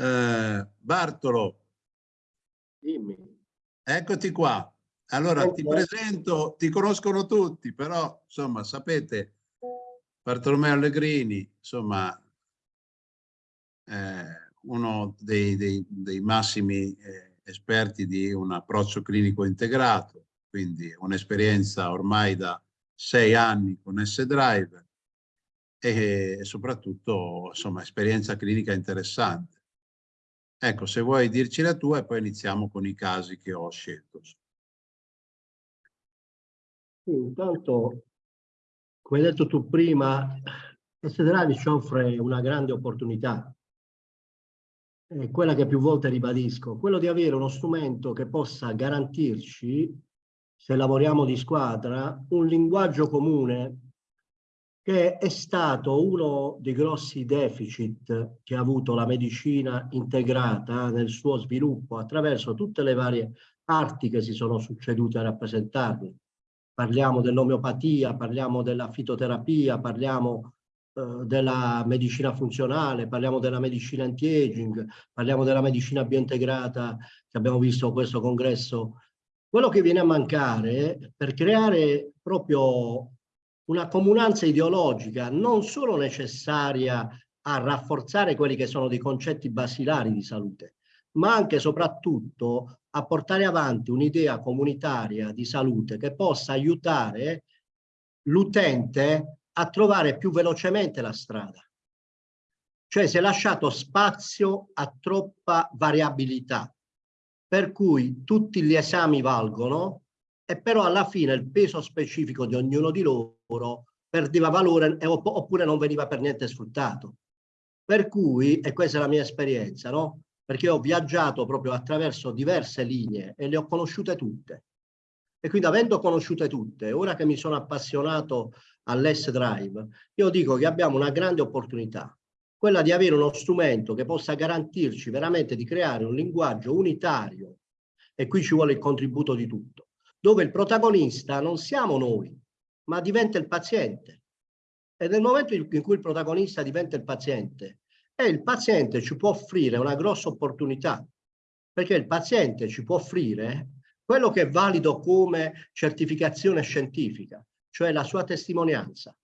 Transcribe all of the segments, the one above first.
Eh, Bartolo. Dimmi. Eccoti qua. Allora ti presento, ti conoscono tutti, però insomma sapete, Bartolomeo Allegrini, insomma, eh, uno dei, dei, dei massimi eh, esperti di un approccio clinico integrato, quindi un'esperienza ormai da sei anni con S-Drive e soprattutto insomma esperienza clinica interessante. Ecco, se vuoi dirci la tua e poi iniziamo con i casi che ho scelto. Intanto, come hai detto tu prima, ci offre una grande opportunità è quella che più volte ribadisco, quello di avere uno strumento che possa garantirci, se lavoriamo di squadra, un linguaggio comune che è stato uno dei grossi deficit che ha avuto la medicina integrata nel suo sviluppo attraverso tutte le varie arti che si sono succedute a rappresentarli. Parliamo dell'omeopatia, parliamo della fitoterapia, parliamo eh, della medicina funzionale, parliamo della medicina anti-aging, parliamo della medicina biointegrata che abbiamo visto in questo congresso. Quello che viene a mancare per creare proprio una comunanza ideologica non solo necessaria a rafforzare quelli che sono dei concetti basilari di salute, ma anche e soprattutto a portare avanti un'idea comunitaria di salute che possa aiutare l'utente a trovare più velocemente la strada. Cioè si è lasciato spazio a troppa variabilità, per cui tutti gli esami valgono e però alla fine il peso specifico di ognuno di loro perdeva valore oppure non veniva per niente sfruttato. Per cui, e questa è la mia esperienza, no? perché ho viaggiato proprio attraverso diverse linee e le ho conosciute tutte. E quindi avendo conosciute tutte, ora che mi sono appassionato all'S-Drive, io dico che abbiamo una grande opportunità, quella di avere uno strumento che possa garantirci veramente di creare un linguaggio unitario, e qui ci vuole il contributo di tutto, dove il protagonista non siamo noi, ma diventa il paziente. E nel momento in cui il protagonista diventa il paziente, e il paziente ci può offrire una grossa opportunità, perché il paziente ci può offrire quello che è valido come certificazione scientifica, cioè la sua testimonianza.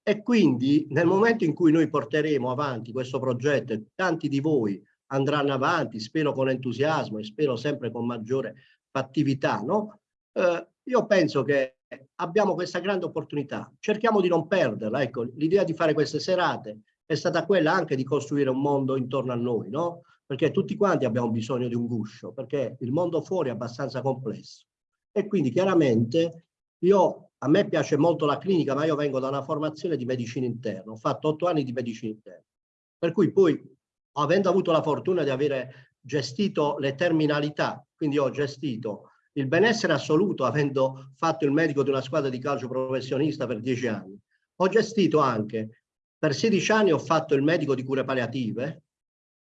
E quindi nel momento in cui noi porteremo avanti questo progetto e tanti di voi andranno avanti, spero con entusiasmo e spero sempre con maggiore fattività, no? Eh, io penso che abbiamo questa grande opportunità, cerchiamo di non perderla. Ecco, l'idea di fare queste serate è stata quella anche di costruire un mondo intorno a noi, no? Perché tutti quanti abbiamo bisogno di un guscio, perché il mondo fuori è abbastanza complesso. E quindi chiaramente io a me piace molto la clinica, ma io vengo da una formazione di medicina interna, ho fatto otto anni di medicina interna, per cui poi, avendo avuto la fortuna di avere gestito le terminalità, quindi ho gestito il benessere assoluto, avendo fatto il medico di una squadra di calcio professionista per dieci anni, ho gestito anche, per 16 anni ho fatto il medico di cure palliative,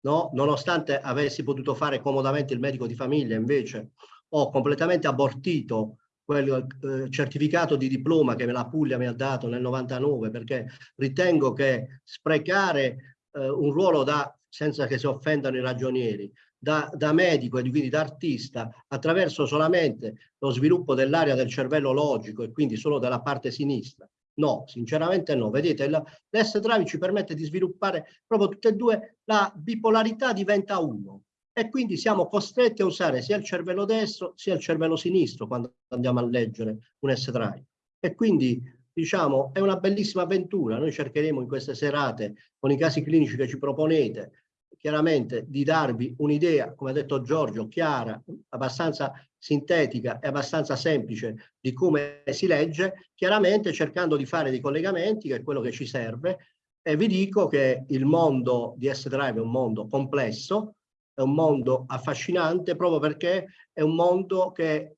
no? nonostante avessi potuto fare comodamente il medico di famiglia, invece ho completamente abortito quel eh, certificato di diploma che la Puglia mi ha dato nel 99 perché ritengo che sprecare eh, un ruolo da, senza che si offendano i ragionieri, da, da medico e quindi da artista attraverso solamente lo sviluppo dell'area del cervello logico e quindi solo della parte sinistra. No, sinceramente no. Vedete, l'S-Drive ci permette di sviluppare proprio tutte e due, la bipolarità diventa uno e quindi siamo costretti a usare sia il cervello destro sia il cervello sinistro quando andiamo a leggere un S-Drive. E quindi diciamo è una bellissima avventura. Noi cercheremo in queste serate con i casi clinici che ci proponete chiaramente di darvi un'idea, come ha detto Giorgio, chiara, abbastanza sintetica e abbastanza semplice di come si legge, chiaramente cercando di fare dei collegamenti, che è quello che ci serve, e vi dico che il mondo di S-Drive è un mondo complesso, è un mondo affascinante proprio perché è un mondo che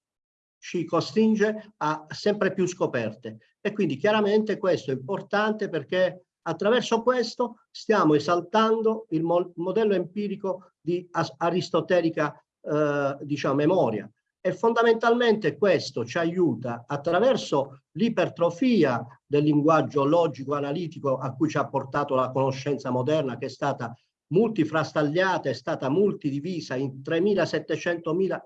ci costringe a sempre più scoperte. E quindi chiaramente questo è importante perché attraverso questo stiamo esaltando il mo modello empirico di aristotelica eh, diciamo, memoria e fondamentalmente questo ci aiuta attraverso l'ipertrofia del linguaggio logico-analitico a cui ci ha portato la conoscenza moderna che è stata multifrastagliata, è stata multidivisa in 3.700.000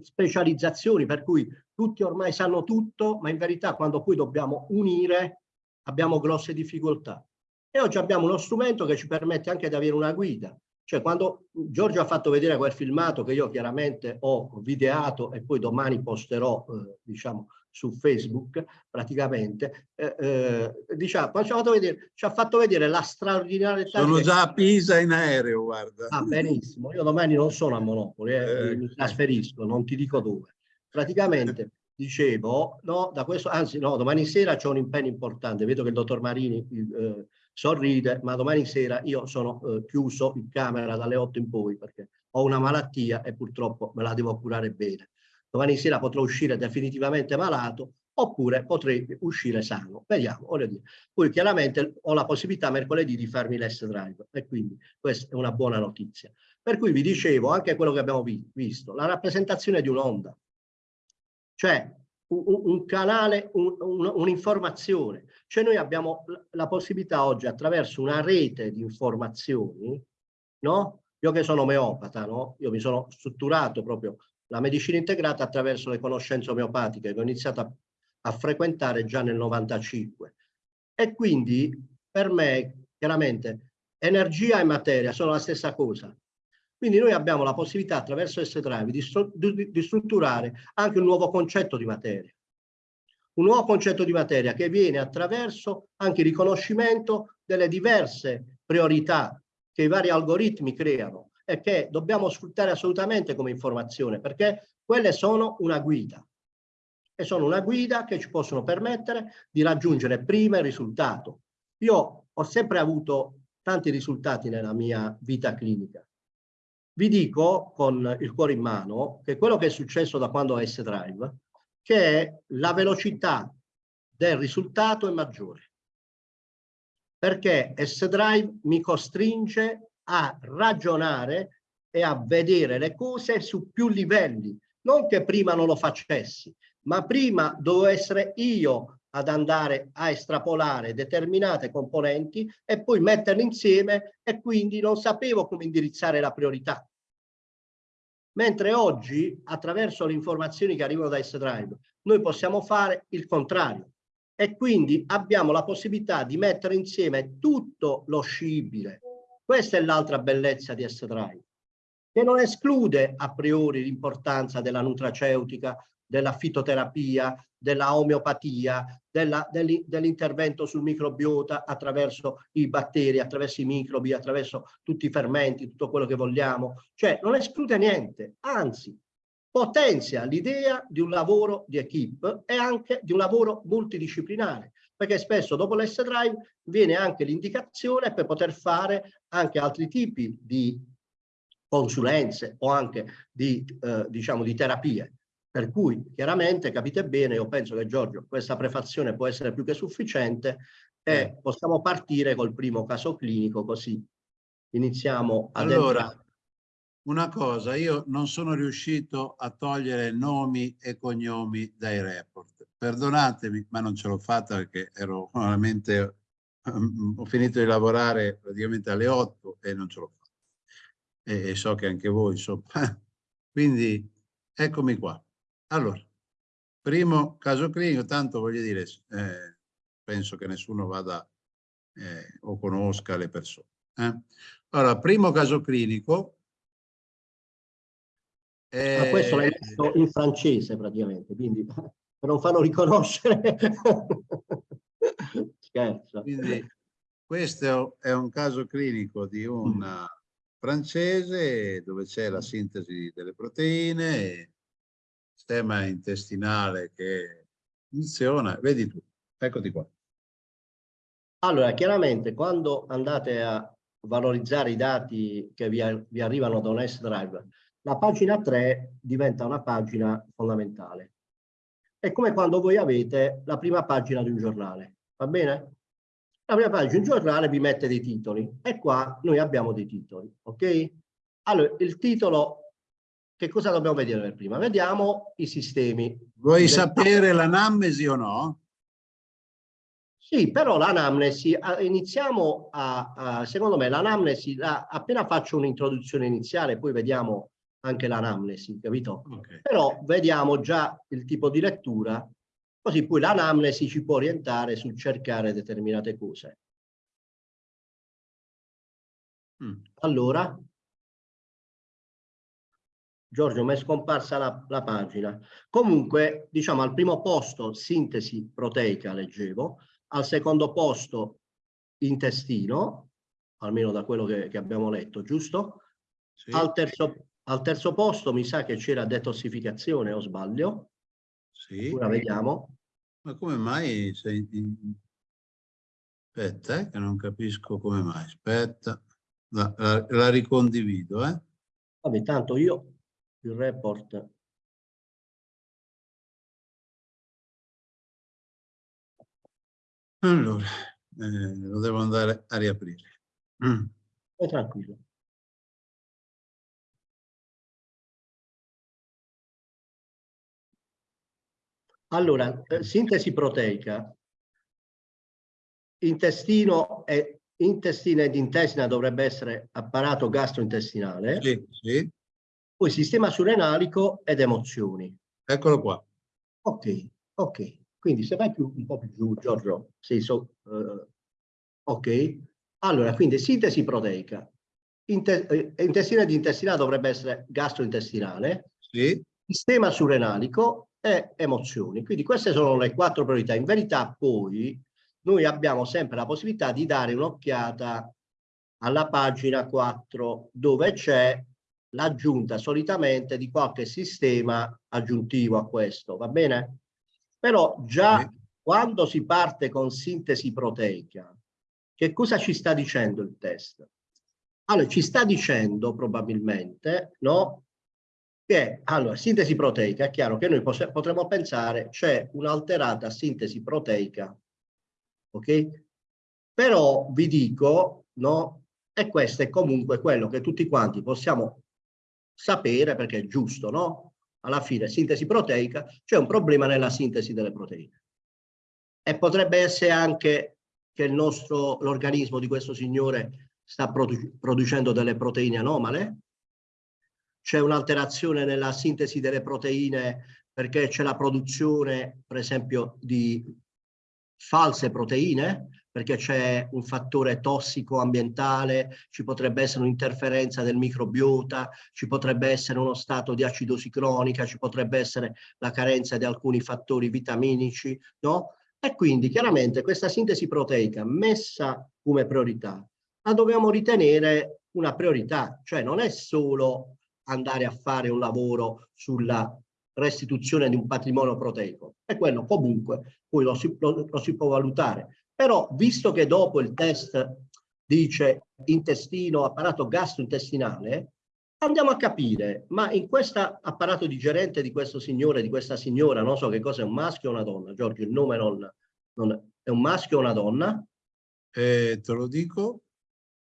specializzazioni, per cui tutti ormai sanno tutto, ma in verità quando poi dobbiamo unire abbiamo grosse difficoltà. E oggi abbiamo uno strumento che ci permette anche di avere una guida. Cioè quando Giorgio ha fatto vedere quel filmato che io chiaramente ho videato e poi domani posterò, eh, diciamo, su Facebook praticamente, eh, eh, diciamo, ci, ha fatto vedere, ci ha fatto vedere la straordinaria... Sono già a Pisa in aereo, guarda. Ah, benissimo. Io domani non sono a Monopoli, eh, mi trasferisco, non ti dico dove. Praticamente, dicevo, no, da questo, anzi no, domani sera c'è un impegno importante, vedo che il dottor Marini eh, sorride, ma domani sera io sono eh, chiuso in camera dalle 8 in poi perché ho una malattia e purtroppo me la devo curare bene domani sera potrò uscire definitivamente malato oppure potrei uscire sano. Vediamo, voglio dire. Poi chiaramente ho la possibilità mercoledì di farmi l'S drive e quindi questa è una buona notizia. Per cui vi dicevo anche quello che abbiamo vi visto, la rappresentazione di un'onda, cioè un, un canale, un'informazione. Un cioè noi abbiamo la possibilità oggi attraverso una rete di informazioni, no? Io che sono omeopata, no? Io mi sono strutturato proprio la medicina integrata attraverso le conoscenze omeopatiche che ho iniziato a, a frequentare già nel 95. E quindi per me, chiaramente, energia e materia sono la stessa cosa. Quindi noi abbiamo la possibilità attraverso S-Drive di, di, di, strutturare anche un nuovo concetto di materia. Un nuovo concetto di materia che viene attraverso anche il riconoscimento delle diverse priorità che i vari algoritmi creano e che dobbiamo sfruttare assolutamente come informazione perché quelle sono una guida e sono una guida che ci possono permettere di raggiungere prima il risultato. Io ho sempre avuto tanti risultati nella mia vita clinica. Vi dico con il cuore in mano che quello che è successo da quando ho S-Drive, che la velocità del risultato è maggiore. Perché S-Drive mi costringe a ragionare e a vedere le cose su più livelli. Non che prima non lo facessi, ma prima dovevo essere io ad andare a estrapolare determinate componenti e poi metterle insieme e quindi non sapevo come indirizzare la priorità. Mentre oggi, attraverso le informazioni che arrivano da S-Drive, noi possiamo fare il contrario. E quindi abbiamo la possibilità di mettere insieme tutto lo scibile. Questa è l'altra bellezza di S-Drive, che non esclude a priori l'importanza della nutraceutica, della fitoterapia, della omeopatia, dell'intervento sul microbiota attraverso i batteri, attraverso i microbi, attraverso tutti i fermenti, tutto quello che vogliamo. Cioè non esclude niente, anzi potenzia l'idea di un lavoro di equip e anche di un lavoro multidisciplinare perché spesso dopo l'S Drive viene anche l'indicazione per poter fare anche altri tipi di consulenze o anche di, eh, diciamo, di terapie. Per cui chiaramente capite bene, io penso che Giorgio questa prefazione può essere più che sufficiente e eh. possiamo partire col primo caso clinico così iniziamo ad allora, entrare. Una cosa, io non sono riuscito a togliere nomi e cognomi dai report perdonatemi, ma non ce l'ho fatta perché ero veramente, um, ho finito di lavorare praticamente alle 8 e non ce l'ho fatta. E, e, so che anche voi, insomma. Quindi eccomi qua. Allora, primo caso clinico, tanto voglio dire, eh, penso che nessuno vada eh, o conosca le persone. Eh. Allora, primo caso clinico. Ma questo l'hai detto in francese praticamente, quindi non farlo riconoscere. Scherzo. Quindi questo è un caso clinico di un mm. francese dove c'è la sintesi delle proteine, sistema intestinale che funziona, vedi tu, eccoti qua. Allora, chiaramente quando andate a valorizzare i dati che vi, vi arrivano da un S-Drive, la pagina 3 diventa una pagina fondamentale è come quando voi avete la prima pagina di un giornale, va bene? La prima pagina di un giornale vi mette dei titoli e qua noi abbiamo dei titoli, ok? Allora, il titolo, che cosa dobbiamo vedere per prima? Vediamo i sistemi. Vuoi sapere l'anamnesi o no? Sì, però l'anamnesi, iniziamo a, a, secondo me l'anamnesi, appena faccio un'introduzione iniziale, poi vediamo anche l'anamnesi, capito? Okay. Però vediamo già il tipo di lettura, così poi l'anamnesi ci può orientare sul cercare determinate cose. Mm. Allora, Giorgio, mi è scomparsa la, la, pagina. Comunque, diciamo, al primo posto sintesi proteica leggevo, al secondo posto intestino, almeno da quello che, che abbiamo letto, giusto? Sì. Al, terzo, al, terzo, posto mi sa che c'era detossificazione, o sbaglio? Sì. Ora vediamo. Ma come mai sei... Aspetta, eh, che non capisco come mai. Aspetta, la, la, la ricondivido, eh? Vabbè, tanto io il report Allora, eh, lo devo andare a riaprire. Mm. tranquillo. Allora, eh, sintesi proteica. Intestino e intestina ed intestina dovrebbe essere apparato gastrointestinale. Sì, sì. Poi sistema surrenalico ed emozioni. Eccolo qua. Ok, ok. Quindi se vai più, un po' più giù, Giorgio, sei so, uh, ok? Allora, quindi sintesi proteica. Inte, eh, intestina ed intestinale dovrebbe essere gastrointestinale. Sì. Sistema surrenalico e emozioni. Quindi queste sono le quattro priorità. In verità poi noi abbiamo sempre la possibilità di dare un'occhiata alla pagina 4 dove c'è l'aggiunta solitamente di qualche sistema aggiuntivo a questo, va bene? Però già eh. quando si parte con sintesi proteica, che cosa ci sta dicendo il test? Allora, ci sta dicendo probabilmente, no? Che, allora, sintesi proteica, è chiaro che noi potremmo pensare c'è un'alterata sintesi proteica, ok? Però vi dico, no? E questo è comunque quello che tutti quanti possiamo sapere perché è giusto, no? alla fine sintesi proteica, c'è un problema nella sintesi delle proteine. E potrebbe essere anche che l'organismo di questo signore sta produ producendo delle proteine anomale, c'è un'alterazione nella sintesi delle proteine perché c'è la produzione, per esempio, di false proteine, perché c'è un fattore tossico ambientale, ci potrebbe essere un'interferenza del microbiota, ci potrebbe essere uno stato di acidosi cronica, ci potrebbe essere la carenza di alcuni fattori vitaminici, no? E quindi chiaramente questa sintesi proteica messa come priorità la dobbiamo ritenere una priorità, cioè non è solo andare a fare un lavoro sulla restituzione di un patrimonio proteico, è quello comunque, poi lo si, lo, lo si può valutare, però visto che dopo il test dice intestino, apparato gastrointestinale, andiamo a capire, ma in questo apparato digerente di questo signore, di questa signora, non so che cosa è un maschio o una donna, Giorgio, il nome non, non è un maschio o una donna? Eh, te lo dico.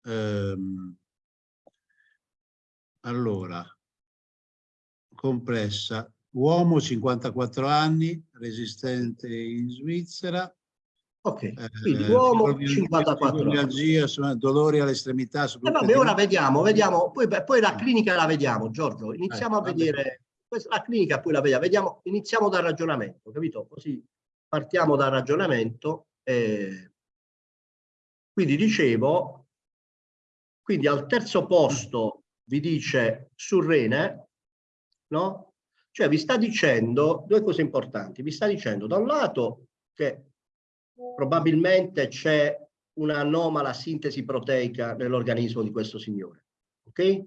Ehm, allora, compressa, uomo 54 anni, resistente in Svizzera, Ok, eh, quindi uomo 54 anni. dolori all'estremità. Eh vabbè, ora vediamo, vediamo, poi, poi, la clinica la vediamo, Giorgio. Iniziamo eh, a vedere, la clinica poi la vediamo, vediamo, iniziamo dal ragionamento, capito? Così partiamo dal ragionamento. Eh. Quindi dicevo, quindi al terzo posto vi dice Surrene, no? Cioè vi sta dicendo due cose importanti, vi sta dicendo da un lato che probabilmente c'è un'anomala sintesi proteica nell'organismo di questo signore. Ok?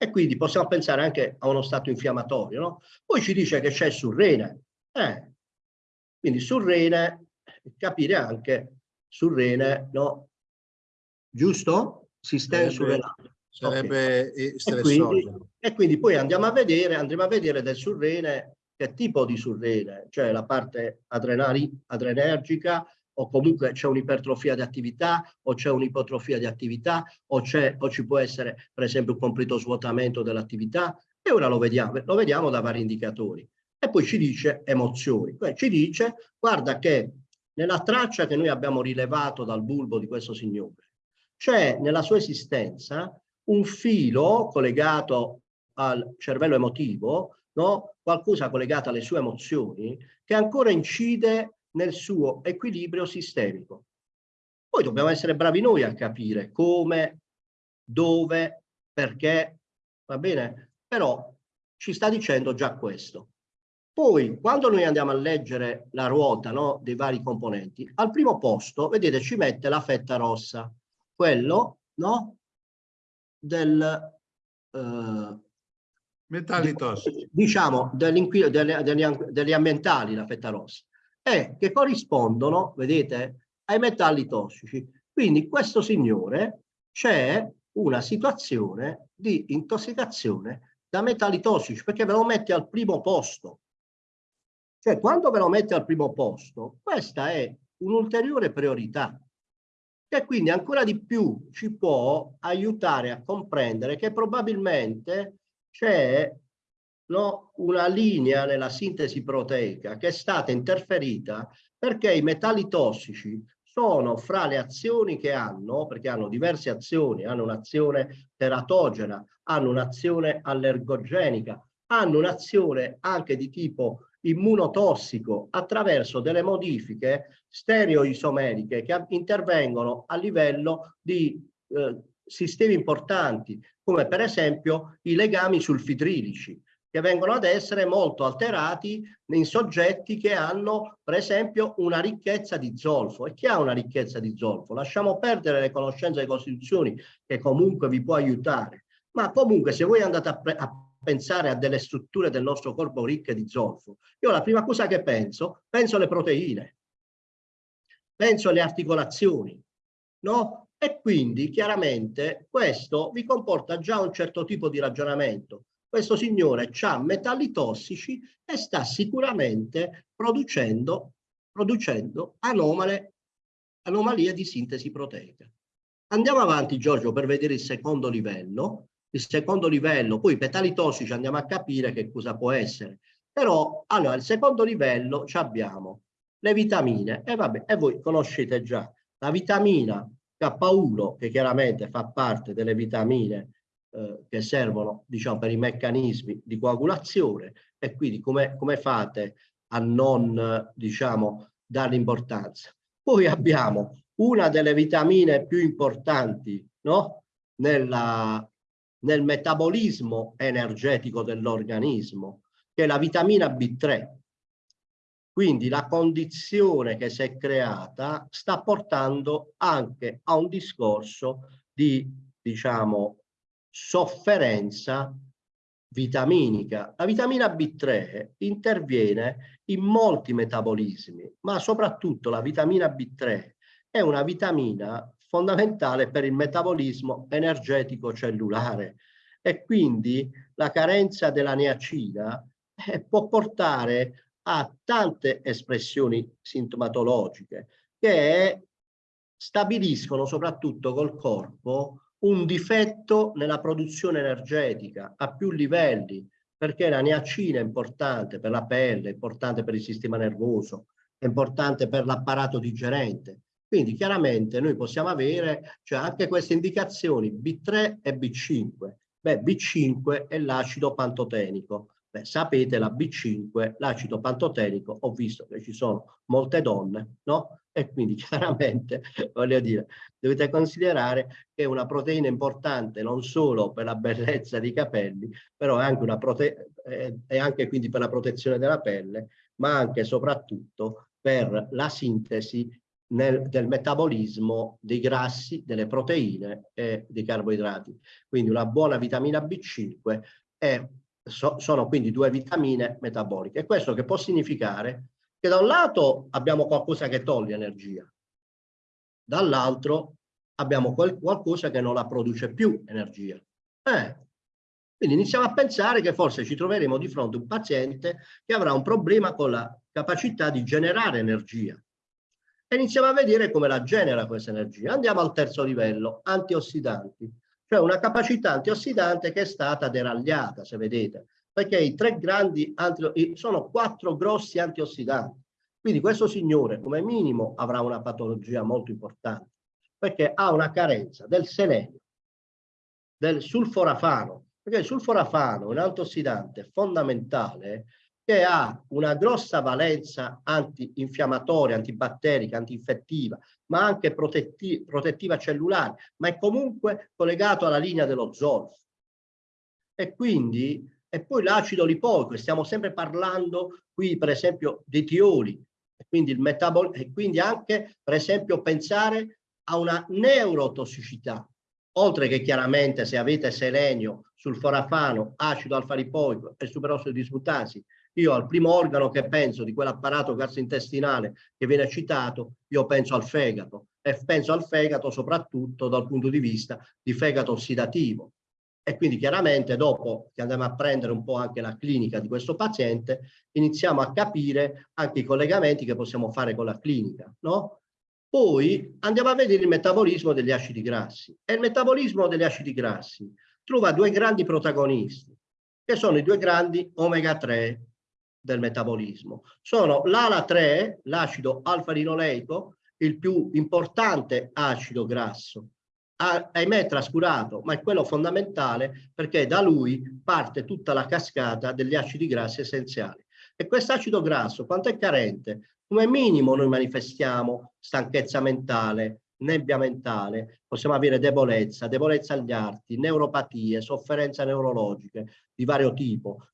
E quindi possiamo pensare anche a uno stato infiammatorio, no? Poi ci dice che c'è surrene. Eh, quindi surrene, capire anche surrene, no? Giusto? Sistema surrenale. Sarebbe okay. e, quindi, e quindi poi andiamo a vedere, andremo a vedere del surrene che tipo di surrene, cioè la parte adrenergica o comunque c'è un'ipertrofia di attività o c'è un'ipotrofia di attività o, o ci può essere per esempio un completo svuotamento dell'attività? E ora lo vediamo, lo vediamo da vari indicatori. E poi ci dice emozioni, cioè ci dice guarda che nella traccia che noi abbiamo rilevato dal bulbo di questo signore, c'è nella sua esistenza un filo collegato al cervello emotivo, no? qualcosa collegato alle sue emozioni, che ancora incide nel suo equilibrio sistemico. Poi dobbiamo essere bravi noi a capire come, dove, perché, va bene? Però ci sta dicendo già questo. Poi, quando noi andiamo a leggere la ruota no, dei vari componenti, al primo posto, vedete, ci mette la fetta rossa, quello no, del... Eh, Metalli tossici. Diciamo, degli, ambientali, la fetta rossa, e che corrispondono, vedete, ai metalli tossici. Quindi questo signore c'è una situazione di intossicazione da metalli tossici, perché ve lo mette al primo posto. Cioè, quando ve lo mette al primo posto, questa è un'ulteriore priorità, che quindi ancora di più ci può aiutare a comprendere che probabilmente c'è no, una linea nella sintesi proteica che è stata interferita perché i metalli tossici sono fra le azioni che hanno, perché hanno diverse azioni, hanno un'azione teratogena, hanno un'azione allergogenica, hanno un'azione anche di tipo immunotossico attraverso delle modifiche stereoisomeriche che intervengono a livello di eh, sistemi importanti, come per esempio i legami sulfitrilici, che vengono ad essere molto alterati in soggetti che hanno, per esempio, una ricchezza di zolfo. E chi ha una ricchezza di zolfo? Lasciamo perdere le conoscenze di costituzioni, che comunque vi può aiutare. Ma comunque, se voi andate a, a pensare a delle strutture del nostro corpo ricche di zolfo, io la prima cosa che penso, penso alle proteine, penso alle articolazioni, no? E quindi chiaramente questo vi comporta già un certo tipo di ragionamento questo signore ha metalli tossici e sta sicuramente producendo, producendo anomale, anomalie di sintesi proteica. Andiamo avanti Giorgio per vedere il secondo livello. Il secondo livello, poi i metalli tossici andiamo a capire che cosa può essere. Però, allora, il secondo livello abbiamo le vitamine e vabbè, e voi conoscete già la vitamina K1 che chiaramente fa parte delle vitamine eh, che servono diciamo, per i meccanismi di coagulazione e quindi come, come fate a non diciamo, dare importanza. Poi abbiamo una delle vitamine più importanti no? Nella, nel metabolismo energetico dell'organismo, che è la vitamina B3. Quindi la condizione che si è creata sta portando anche a un discorso di, diciamo, sofferenza vitaminica. La vitamina B3 interviene in molti metabolismi, ma soprattutto la vitamina B3 è una vitamina fondamentale per il metabolismo energetico cellulare e quindi la carenza della niacina eh, può portare a tante espressioni sintomatologiche che stabiliscono soprattutto col corpo un difetto nella produzione energetica a più livelli, perché la niacina è importante per la pelle, è importante per il sistema nervoso, è importante per l'apparato digerente. Quindi chiaramente noi possiamo avere cioè, anche queste indicazioni B3 e B5. Beh, B5 è l'acido pantotenico. Beh, sapete la B5, l'acido pantotenico, ho visto che ci sono molte donne, no? E quindi chiaramente, voglio dire, dovete considerare che è una proteina importante non solo per la bellezza dei capelli, però è anche, una prote eh, è anche quindi per la protezione della pelle, ma anche e soprattutto per la sintesi nel, del metabolismo dei grassi, delle proteine e dei carboidrati. Quindi una buona vitamina B5 è, so, sono quindi due vitamine metaboliche. Questo che può significare che da un lato abbiamo qualcosa che toglie energia, dall'altro abbiamo quel, qualcosa che non la produce più energia. Eh, quindi iniziamo a pensare che forse ci troveremo di fronte a un paziente che avrà un problema con la capacità di generare energia. E iniziamo a vedere come la genera questa energia. Andiamo al terzo livello, antiossidanti, cioè una capacità antiossidante che è stata deragliata, se vedete. Perché i tre grandi sono quattro grossi antiossidanti. Quindi questo signore come minimo avrà una patologia molto importante. Perché ha una carenza del selenio, del sulforafano, perché il sulforafano è un antossidante fondamentale che ha una grossa valenza antinfiammatoria, antibatterica, antinfettiva, ma anche protetti protettiva cellulare, ma è comunque collegato alla linea dello zolfo. E quindi, e poi l'acido lipoico, stiamo sempre parlando qui per esempio di tioli, e quindi, il metabol e quindi anche per esempio pensare a una neurotossicità, oltre che chiaramente se avete selenio, sulforafano, acido alfa-lipoico e superossido dismutasi, io al primo organo che penso di quell'apparato gastrointestinale che viene citato, io penso al fegato e penso al fegato soprattutto dal punto di vista di fegato ossidativo. E quindi chiaramente dopo che andiamo a prendere un po' anche la clinica di questo paziente, iniziamo a capire anche i collegamenti che possiamo fare con la clinica, no? Poi andiamo a vedere il metabolismo degli acidi grassi. E il metabolismo degli acidi grassi trova due grandi protagonisti, che sono i due grandi omega 3 del metabolismo. Sono l'ALA3, l'acido alfa-linoleico, il più importante acido grasso, ahimè trascurato, ma è quello fondamentale perché da lui parte tutta la cascata degli acidi grassi essenziali. E quest'acido grasso, quanto è carente? Come minimo noi manifestiamo stanchezza mentale, nebbia mentale, possiamo avere debolezza, debolezza agli arti, neuropatie, sofferenze neurologiche di vario tipo,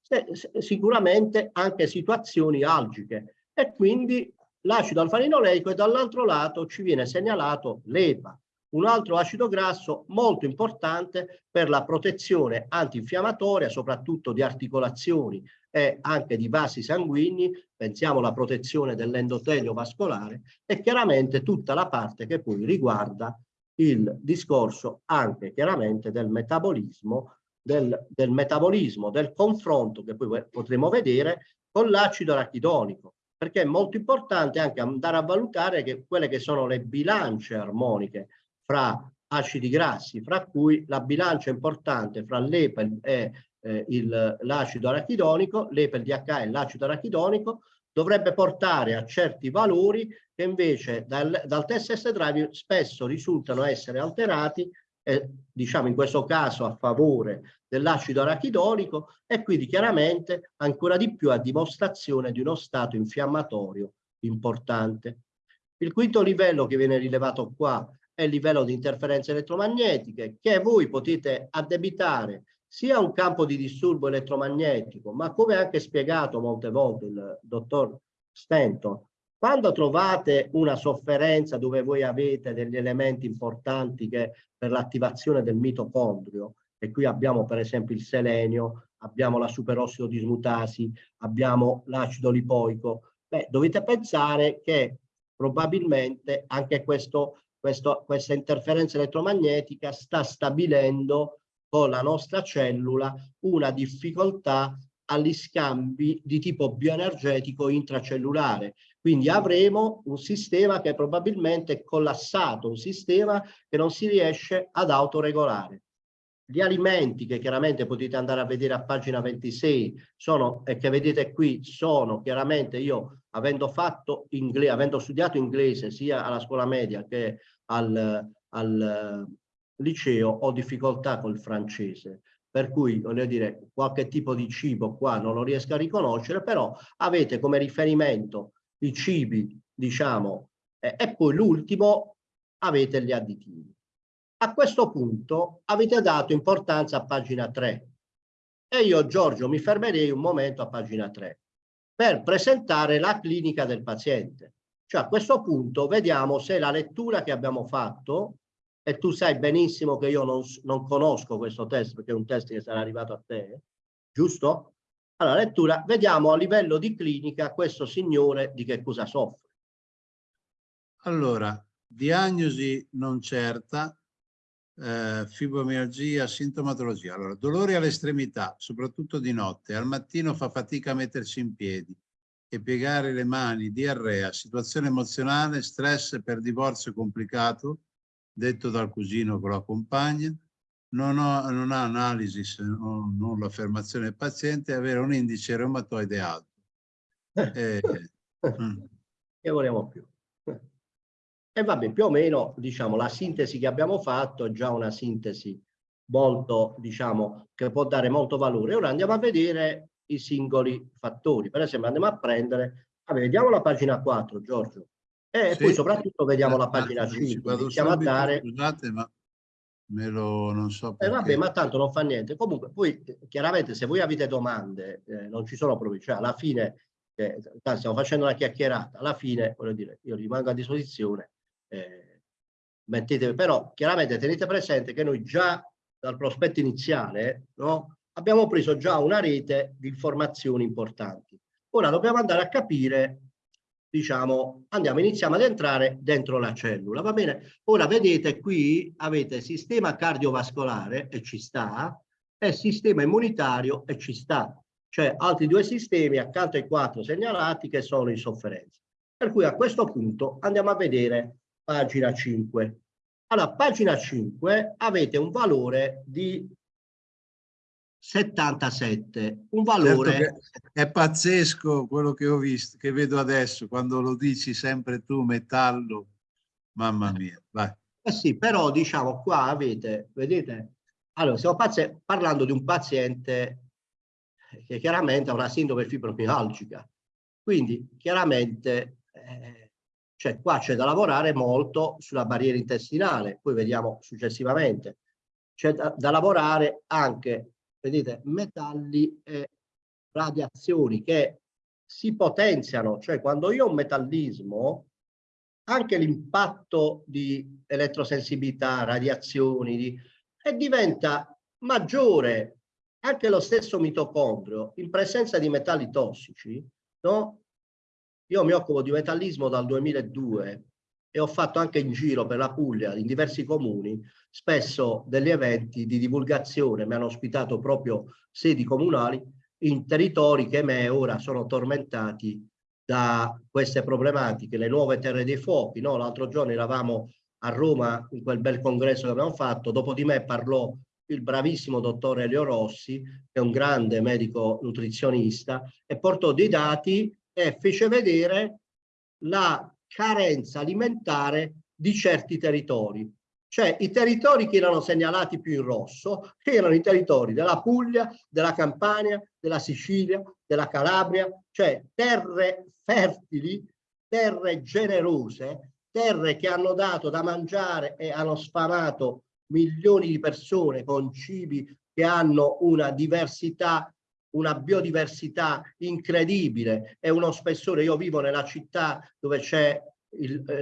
sicuramente anche situazioni algiche. E quindi l'acido alfa-linoleico e dall'altro lato ci viene segnalato l'EPA, un altro acido grasso molto importante per la protezione antinfiammatoria, soprattutto di articolazioni e anche di vasi sanguigni, pensiamo alla protezione dell'endotelio vascolare e chiaramente tutta la parte che poi riguarda il discorso anche chiaramente del metabolismo, del, del metabolismo, del confronto che poi potremo vedere con l'acido arachidonico, perché è molto importante anche andare a valutare che quelle che sono le bilance armoniche fra acidi grassi, fra cui la bilancia importante fra l'EPA e eh, l'acido arachidonico, l'EPA, il DH e l'acido arachidonico, dovrebbe portare a certi valori che invece dal, dal test test drive spesso risultano essere alterati eh, diciamo in questo caso a favore dell'acido arachidonico e quindi chiaramente ancora di più a dimostrazione di uno stato infiammatorio importante. Il quinto livello che viene rilevato qua è il livello di interferenze elettromagnetiche che voi potete addebitare sia a un campo di disturbo elettromagnetico, ma come anche spiegato molte volte il dottor Stenton, quando trovate una sofferenza dove voi avete degli elementi importanti che per l'attivazione del mitocondrio, e qui abbiamo per esempio il selenio, abbiamo la superossido dismutasi, abbiamo l'acido lipoico, beh, dovete pensare che probabilmente anche questo questo, questa interferenza elettromagnetica sta stabilendo con la nostra cellula una difficoltà agli scambi di tipo bioenergetico intracellulare. Quindi avremo un sistema che probabilmente è collassato, un sistema che non si riesce ad autoregolare. Gli alimenti che chiaramente potete andare a vedere a pagina 26 sono, e che vedete qui sono chiaramente io avendo fatto inglese, avendo studiato inglese sia alla scuola media che al, al liceo ho difficoltà col francese. Per cui voglio dire qualche tipo di cibo qua non lo riesco a riconoscere però avete come riferimento i cibi diciamo eh, e poi l'ultimo avete gli additivi. A questo punto avete dato importanza a pagina 3 e io Giorgio mi fermerei un momento a pagina 3 per presentare la clinica del paziente cioè a questo punto vediamo se la lettura che abbiamo fatto, e tu sai benissimo che io non, non conosco questo test perché è un test che sarà arrivato a te, giusto? Allora, lettura, vediamo a livello di clinica questo signore di che cosa soffre. Allora, diagnosi non certa, eh, fibromialgia, sintomatologia. Allora, dolori all'estremità, soprattutto di notte, al mattino fa fatica a mettersi in piedi, e piegare le mani, diarrea, situazione emozionale, stress per divorzio complicato, detto dal cugino con la compagna, non, ho, non ha analisi se non, non l'affermazione del paziente, avere un indice reumatoide alto. Eh, mm. che vogliamo più? E vabbè, più o meno, diciamo, la sintesi che abbiamo fatto è già una sintesi molto, diciamo, che può dare molto valore. Ora andiamo a vedere i singoli fattori. Per esempio andiamo a prendere, vabbè, vediamo la pagina 4, Giorgio, e sì. poi soprattutto vediamo la pagina 5. Iniziamo a dare... Scusate, ma me lo non so perché. Eh vabbè, ma tanto non fa niente. Comunque, poi chiaramente se voi avete domande, eh, non ci sono problemi, cioè alla fine, eh, stiamo facendo una chiacchierata, alla fine, voglio dire, io rimango a disposizione, eh, mettete, però chiaramente tenete presente che noi già dal prospetto iniziale, no, abbiamo preso già una rete di informazioni importanti. Ora dobbiamo andare a capire, diciamo, andiamo, iniziamo ad entrare dentro la cellula, va bene? Ora vedete qui avete sistema cardiovascolare e ci sta, e sistema immunitario e ci sta, cioè altri due sistemi accanto ai quattro segnalati che sono in sofferenza. Per cui a questo punto andiamo a vedere pagina 5. Allora, pagina 5 avete un valore di 77, un valore... Certo è pazzesco quello che ho visto, che vedo adesso, quando lo dici sempre tu, metallo, mamma mia, vai. Eh sì, però diciamo qua avete, vedete, allora stiamo parlando di un paziente che chiaramente ha una sindrome fibromialgica, quindi chiaramente eh, cioè qua c'è da lavorare molto sulla barriera intestinale, poi vediamo successivamente, c'è da, da lavorare anche vedete, metalli e radiazioni che si potenziano, cioè quando io ho un metallismo, anche l'impatto di elettrosensibilità, radiazioni, di, e diventa maggiore anche lo stesso mitocondrio in presenza di metalli tossici, no? Io mi occupo di metallismo dal 2002 e ho fatto anche in giro per la Puglia, in diversi comuni, spesso degli eventi di divulgazione, mi hanno ospitato proprio sedi comunali in territori che me ora sono tormentati da queste problematiche, le nuove terre dei fuochi. No? L'altro giorno eravamo a Roma in quel bel congresso che abbiamo fatto, dopo di me parlò il bravissimo dottore Elio Rossi, che è un grande medico nutrizionista, e portò dei dati e fece vedere la carenza alimentare di certi territori. Cioè i territori che erano segnalati più in rosso erano i territori della Puglia, della Campania, della Sicilia, della Calabria, cioè terre fertili, terre generose, terre che hanno dato da mangiare e hanno sfamato milioni di persone con cibi che hanno una diversità una biodiversità incredibile e uno spessore. Io vivo nella città dove c'è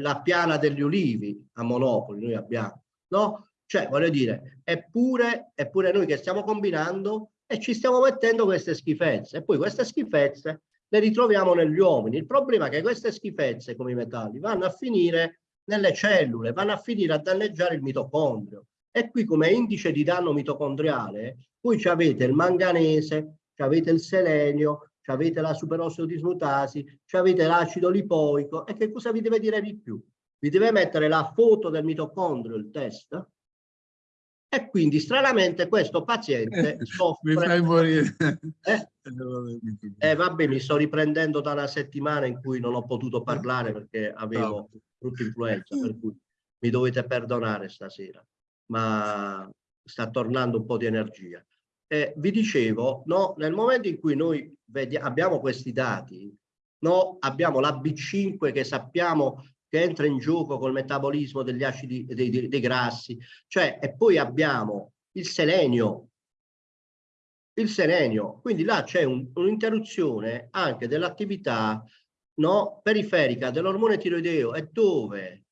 la piana degli ulivi a Monopoli, noi abbiamo, no? Cioè, voglio dire, eppure, eppure noi che stiamo combinando e ci stiamo mettendo queste schifezze. E poi queste schifezze le ritroviamo negli uomini. Il problema è che queste schifezze, come i metalli, vanno a finire nelle cellule, vanno a finire a danneggiare il mitocondrio. E qui come indice di danno mitocondriale, voi avete il manganese, avete il selenio, avete la superosseo-dismutasi, avete l'acido lipoico e che cosa vi deve dire di più? Vi deve mettere la foto del mitocondrio, il test, e quindi stranamente questo paziente eh, soffre... Mi fai morire. Eh? eh vabbè, mi sto riprendendo da una settimana in cui non ho potuto parlare perché avevo brutta influenza, per cui mi dovete perdonare stasera, ma sta tornando un po' di energia eh, vi dicevo, no, nel momento in cui noi abbiamo questi dati, no, abbiamo la B5 che sappiamo che entra in gioco col metabolismo degli acidi, dei, dei, dei grassi, cioè, e poi abbiamo il selenio, il selenio, quindi là c'è un, un'interruzione anche dell'attività no, periferica dell'ormone tiroideo e dove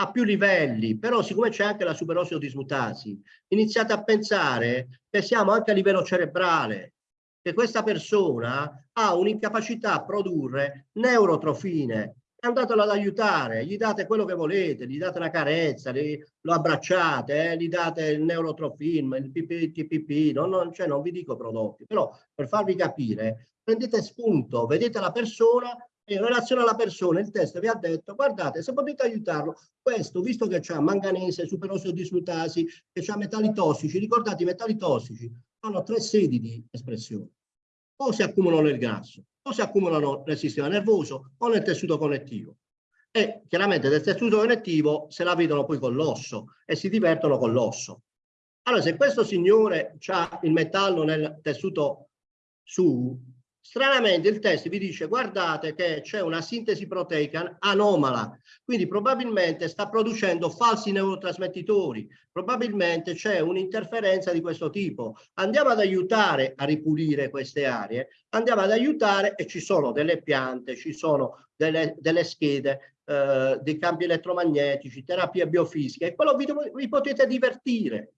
a più livelli, però siccome c'è anche la superosseo-dismutasi, iniziate a pensare che siamo anche a livello cerebrale, che questa persona ha un'incapacità a produrre neurotrofine, andatelo ad aiutare, gli date quello che volete, gli date una carezza, gli, lo abbracciate, eh, gli date il neurotrofin, il PPTPP, non, non, cioè non vi dico prodotti, però per farvi capire, prendete spunto, vedete la persona in relazione alla persona il test vi ha detto guardate se potete aiutarlo questo visto che c'ha manganese, superosseo dismutasi che c'ha metalli tossici ricordate i metalli tossici sono tre sedi di espressione o si accumulano nel grasso o si accumulano nel sistema nervoso o nel tessuto connettivo. E chiaramente del tessuto connettivo se la vedono poi con l'osso e si divertono con l'osso. Allora, se questo signore ha il metallo nel tessuto su, stranamente il test vi dice guardate che c'è una sintesi proteica anomala, quindi probabilmente sta producendo falsi neurotrasmettitori, probabilmente c'è un'interferenza di questo tipo. Andiamo ad aiutare a ripulire queste aree, andiamo ad aiutare e ci sono delle piante, ci sono delle, delle schede, eh, dei campi elettromagnetici, terapie biofisiche, e quello vi, vi potete divertire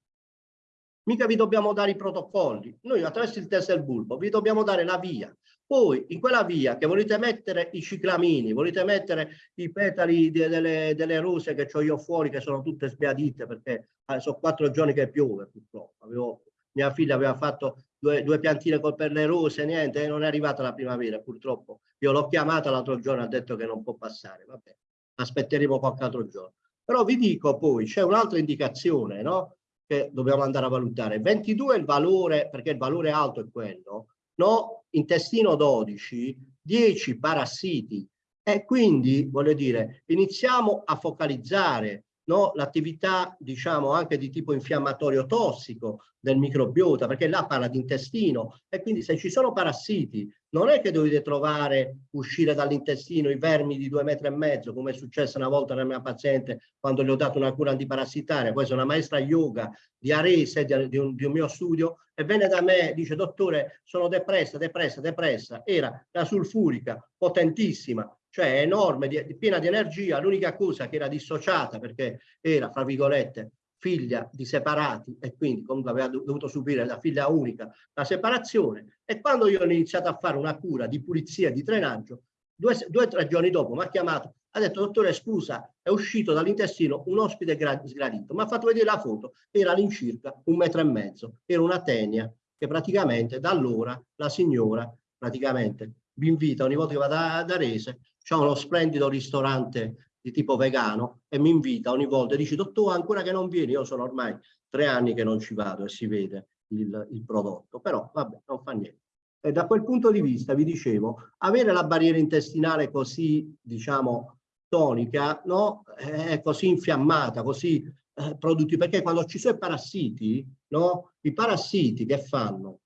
mica vi dobbiamo dare i protocolli. Noi attraverso il test del bulbo vi dobbiamo dare la via. Poi in quella via che volete mettere i ciclamini, volete mettere i petali de, delle, delle, rose che ho io fuori che sono tutte sbiadite perché eh, sono quattro giorni che piove purtroppo. Avevo, mia figlia aveva fatto due, due piantine per le rose, niente, non è arrivata la primavera purtroppo. Io l'ho chiamata l'altro giorno, ha detto che non può passare. Vabbè, aspetteremo qualche altro giorno. Però vi dico poi, c'è un'altra indicazione, no? che dobbiamo andare a valutare. 22 è il valore, perché il valore alto è quello, no? intestino 12, 10 parassiti e quindi, voglio dire, iniziamo a focalizzare no? l'attività, diciamo, anche di tipo infiammatorio tossico del microbiota, perché là parla di intestino e quindi se ci sono parassiti non è che dovete trovare, uscire dall'intestino i vermi di due metri e mezzo, come è successo una volta nella mia paziente quando le ho dato una cura antiparassitaria, questa è una maestra yoga di Arese, di, di, un, di un mio studio, e venne da me, dice, dottore, sono depressa, depressa, depressa, era la sulfurica, potentissima, cioè enorme, di, piena di energia, l'unica cosa che era dissociata perché era, fra virgolette, figlia di separati e quindi comunque aveva dovuto subire la figlia unica la separazione. E quando io ho iniziato a fare una cura di pulizia di drenaggio due o tre giorni dopo mi ha chiamato ha detto dottore scusa è uscito dall'intestino un ospite sgradito. Mi ha fatto vedere la foto era all'incirca un metro e mezzo. Era una tenia che praticamente da allora la signora praticamente vi invita ogni volta che vada ad Arese c'è uno splendido ristorante di tipo vegano e mi invita ogni volta e dice dottore ancora che non vieni? Io sono ormai tre anni che non ci vado e si vede il, il prodotto però vabbè non fa niente. E da quel punto di vista vi dicevo avere la barriera intestinale così diciamo tonica no è così infiammata così eh, produttiva perché quando ci sono i parassiti no i parassiti che fanno?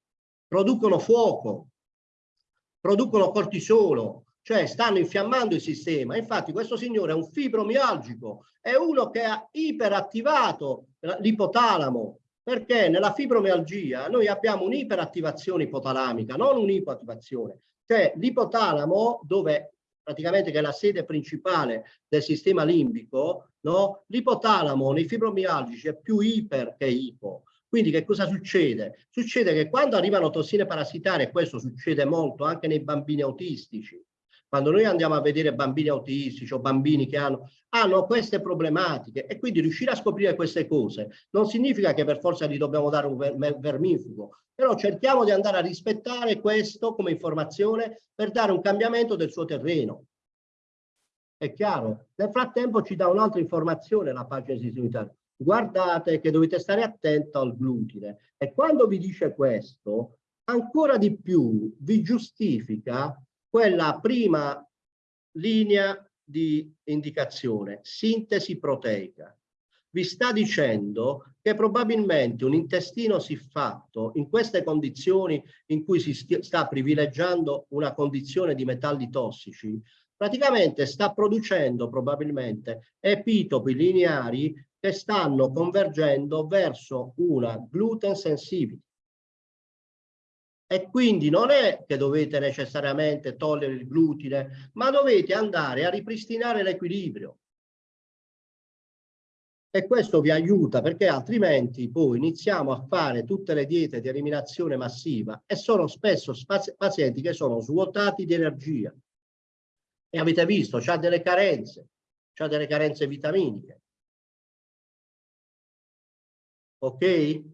Producono fuoco producono cortisolo cioè stanno infiammando il sistema. Infatti questo signore è un fibromialgico, è uno che ha iperattivato l'ipotalamo, perché nella fibromialgia noi abbiamo un'iperattivazione ipotalamica, non un'ipoattivazione. Cioè l'ipotalamo, dove praticamente che è la sede principale del sistema limbico, no? l'ipotalamo nei fibromialgici è più iper che ipo. Quindi che cosa succede? Succede che quando arrivano tossine parassitarie, questo succede molto anche nei bambini autistici, quando noi andiamo a vedere bambini autistici o bambini che hanno, hanno queste problematiche e quindi riuscire a scoprire queste cose non significa che per forza gli dobbiamo dare un ver vermifugo, però cerchiamo di andare a rispettare questo come informazione per dare un cambiamento del suo terreno. È chiaro? Nel frattempo ci dà un'altra informazione la pagina unitaria. Guardate che dovete stare attento al glutine e quando vi dice questo, ancora di più vi giustifica quella prima linea di indicazione, sintesi proteica. Vi sta dicendo che probabilmente un intestino siffatto in queste condizioni in cui si sta privilegiando una condizione di metalli tossici, praticamente sta producendo probabilmente epitopi lineari che stanno convergendo verso una gluten sensitivity e quindi non è che dovete necessariamente togliere il glutine, ma dovete andare a ripristinare l'equilibrio. E questo vi aiuta perché altrimenti poi iniziamo a fare tutte le diete di eliminazione massiva e sono spesso pazienti che sono svuotati di energia. E avete visto, c'ha delle carenze, c'ha delle carenze vitaminiche. Ok?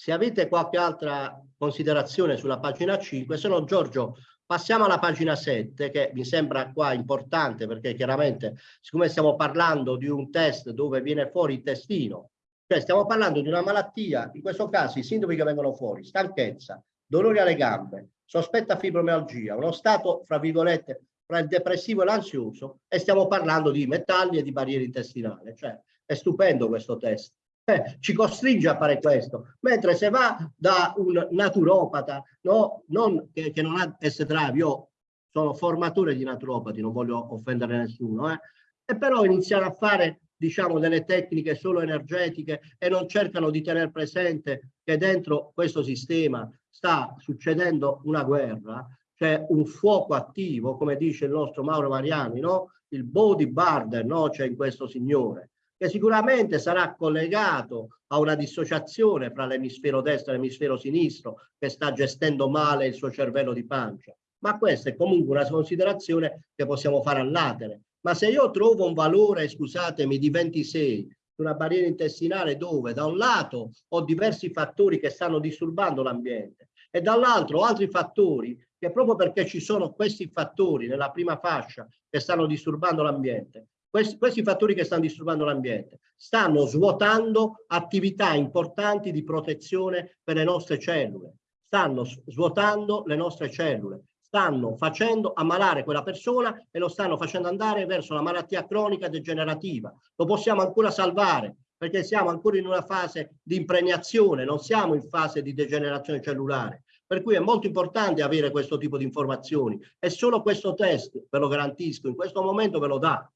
Se avete qualche altra considerazione sulla pagina 5, se no Giorgio passiamo alla pagina 7 che mi sembra qua importante perché chiaramente siccome stiamo parlando di un test dove viene fuori il testino Cioè stiamo parlando di una malattia, in questo caso i sintomi che vengono fuori, stanchezza, dolori alle gambe, sospetta fibromialgia, uno stato, fra virgolette, fra il depressivo e l'ansioso e stiamo parlando di metalli e di barriera intestinale. Cioè è stupendo questo test. Eh, ci costringe a fare questo, mentre se va da un naturopata, no, non, che, che non ha S-Drive, io sono formatore di naturopati, non voglio offendere nessuno, eh, e però iniziare a fare diciamo delle tecniche solo energetiche e non cercano di tenere presente che dentro questo sistema sta succedendo una guerra, c'è un fuoco attivo, come dice il nostro Mauro Mariani, no? il body burden no? c'è in questo signore, che sicuramente sarà collegato a una dissociazione fra l'emisfero destro e l'emisfero sinistro che sta gestendo male il suo cervello di pancia. Ma questa è comunque una considerazione che possiamo fare all'atere. Ma se io trovo un valore, scusatemi, di 26 su una barriera intestinale dove da un lato ho diversi fattori che stanno disturbando l'ambiente e dall'altro altri fattori che proprio perché ci sono questi fattori nella prima fascia che stanno disturbando l'ambiente, questi, questi fattori che stanno disturbando l'ambiente stanno svuotando attività importanti di protezione per le nostre cellule, stanno svuotando le nostre cellule, stanno facendo ammalare quella persona e lo stanno facendo andare verso la malattia cronica degenerativa. Lo possiamo ancora salvare perché siamo ancora in una fase di impregnazione, non siamo in fase di degenerazione cellulare. Per cui è molto importante avere questo tipo di informazioni e solo questo test, ve lo garantisco, in questo momento ve lo dà.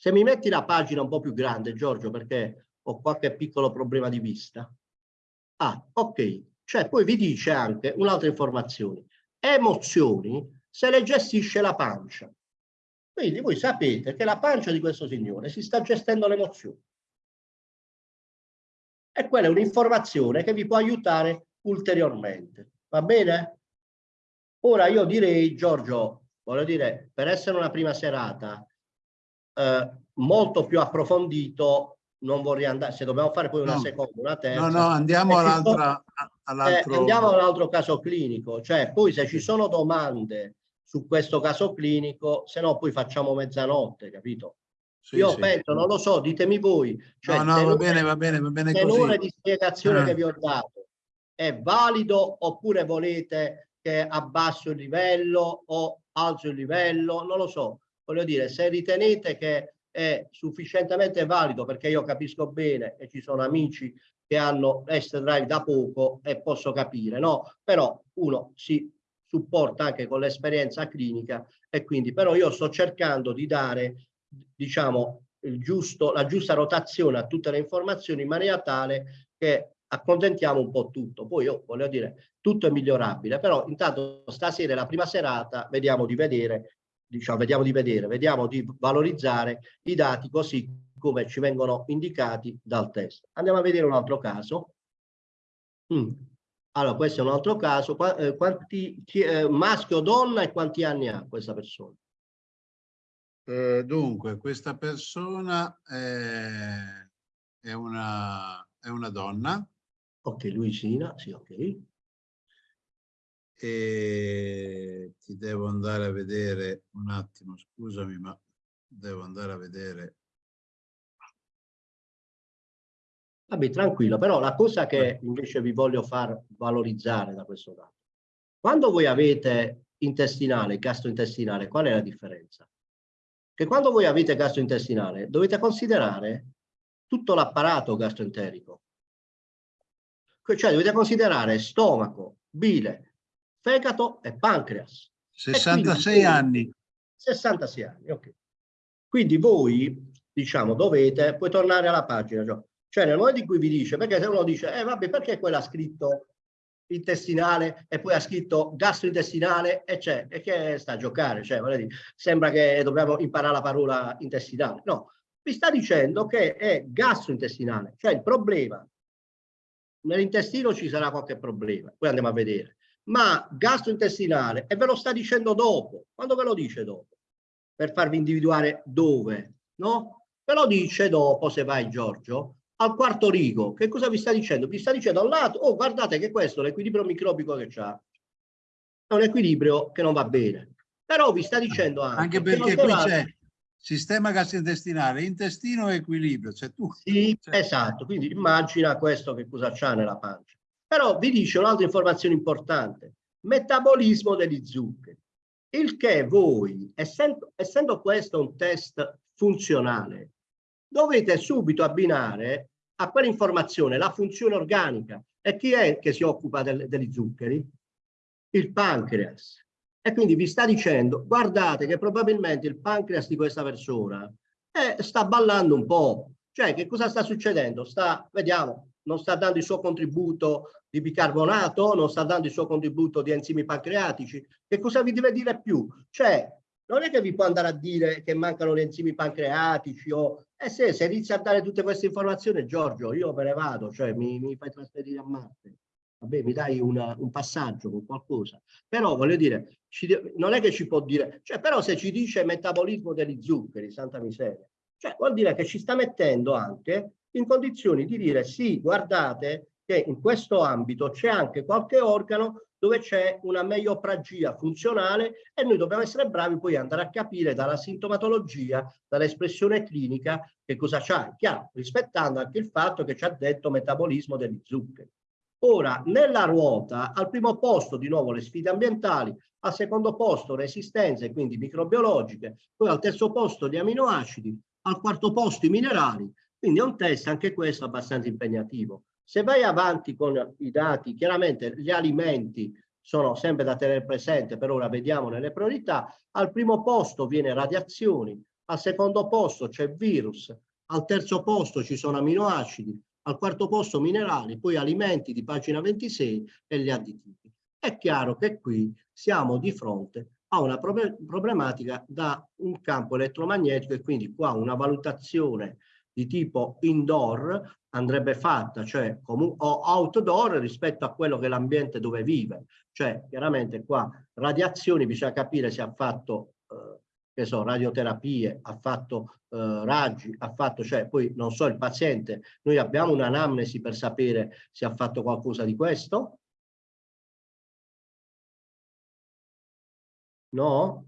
Se mi metti la pagina un po' più grande, Giorgio, perché ho qualche piccolo problema di vista. Ah, ok. Cioè poi vi dice anche un'altra informazione. Emozioni se le gestisce la pancia. Quindi voi sapete che la pancia di questo signore si sta gestendo le emozioni. E quella è un'informazione che vi può aiutare ulteriormente. Va bene? Ora io direi, Giorgio, voglio dire, per essere una prima serata eh, molto più approfondito, non vorrei andare, se dobbiamo fare poi una no. seconda, una terza. No, no, andiamo all'altra. All eh, andiamo all'altro caso clinico, cioè poi se ci sono domande su questo caso clinico, se no poi facciamo mezzanotte, capito? Sì, Io sì. penso, non lo so, ditemi voi. Cioè, no, no, va bene, va bene, va bene così. di spiegazione eh. che vi ho dato è valido oppure volete che abbasso il livello o alzo il livello? Non lo so. Voglio dire, se ritenete che è sufficientemente valido, perché io capisco bene e ci sono amici che hanno S-Drive da poco e posso capire, no? Però uno si supporta anche con l'esperienza clinica e quindi però io sto cercando di dare diciamo, il giusto, la giusta rotazione a tutte le informazioni in maniera tale che accontentiamo un po' tutto. Poi io voglio dire, tutto è migliorabile, però intanto stasera è la prima serata, vediamo di vedere, diciamo, vediamo di vedere, vediamo di valorizzare i dati così come ci vengono indicati dal test. Andiamo a vedere un altro caso. Mm. Allora, questo è un altro caso. Eh, quanti, chi, eh, maschio o donna e quanti anni ha questa persona? Eh, dunque, questa persona è, è, una, è una donna. Ok, Luisina, sì, ok. E ti devo andare a vedere un attimo, scusami, ma devo andare a vedere. Vabbè, tranquillo, però la cosa che invece vi voglio far valorizzare da questo dato, quando voi avete intestinale, gastrointestinale, qual è la differenza? che quando voi avete gastrointestinale dovete considerare tutto l'apparato gastroenterico. Cioè dovete considerare stomaco, bile, fegato e pancreas. 66 quindi, anni. 66 anni, ok. Quindi voi, diciamo, dovete, puoi tornare alla pagina, cioè, cioè nel momento in cui vi dice, perché se uno dice, eh vabbè, perché quella ha scritto intestinale e poi ha scritto gastrointestinale e c'è, e che sta a giocare, cioè, dire, sembra che dobbiamo imparare la parola intestinale. No, vi sta dicendo che è gastrointestinale, cioè il problema, nell'intestino ci sarà qualche problema, poi andiamo a vedere, ma gastrointestinale, e ve lo sta dicendo dopo, quando ve lo dice dopo? Per farvi individuare dove, no? Ve lo dice dopo, se vai Giorgio, al quarto rigo, che cosa vi sta dicendo? Vi sta dicendo a un lato, oh guardate che questo, l'equilibrio microbico che c'ha, è un equilibrio che non va bene. Però vi sta dicendo anche... Anche perché qui c'è sistema gastrointestinale, intestino e equilibrio, cioè tu. Sì, esatto, quindi immagina questo che cosa c'ha nella pancia. Però vi dice un'altra informazione importante, metabolismo degli zuccheri, il che voi, essendo, essendo questo un test funzionale, dovete subito abbinare a quell'informazione la funzione organica. E chi è che si occupa del, degli zuccheri? Il pancreas. E quindi vi sta dicendo, guardate che probabilmente il pancreas di questa persona eh, sta ballando un po'. Cioè, che cosa sta succedendo? Sta, vediamo, non sta dando il suo contributo di bicarbonato, non sta dando il suo contributo di enzimi pancreatici. Che cosa vi deve dire più? Cioè, non è che vi può andare a dire che mancano gli enzimi pancreatici o... Eh se, se inizia a dare tutte queste informazioni, Giorgio, io me ne vado, cioè mi, mi fai trasferire a Marte. Vabbè, mi dai una, un passaggio con qualcosa. Però voglio dire, ci, non è che ci può dire... Cioè, però se ci dice metabolismo degli zuccheri, santa miseria, cioè vuol dire che ci sta mettendo anche in condizioni di dire sì, guardate che in questo ambito c'è anche qualche organo dove c'è una meiopragia funzionale e noi dobbiamo essere bravi poi andare a capire dalla sintomatologia, dall'espressione clinica che cosa c'ha, chiaro, rispettando anche il fatto che ci ha detto metabolismo degli zuccheri. Ora, nella ruota, al primo posto di nuovo le sfide ambientali, al secondo posto resistenze, quindi microbiologiche, poi al terzo posto gli aminoacidi, al quarto posto i minerali, quindi è un test anche questo abbastanza impegnativo. Se vai avanti con i dati, chiaramente gli alimenti sono sempre da tenere presente, per ora vediamo nelle priorità, al primo posto viene radiazioni, al secondo posto c'è virus, al terzo posto ci sono aminoacidi, al quarto posto minerali, poi alimenti di pagina 26 e gli additivi. È chiaro che qui siamo di fronte a una problematica da un campo elettromagnetico e quindi qua una valutazione di tipo indoor andrebbe fatta, cioè o outdoor rispetto a quello che è l'ambiente dove vive. Cioè, chiaramente qua radiazioni, bisogna capire se ha fatto, eh, che so, radioterapie, ha fatto eh, raggi, ha fatto, cioè, poi non so, il paziente, noi abbiamo un'anamnesi per sapere se ha fatto qualcosa di questo? No?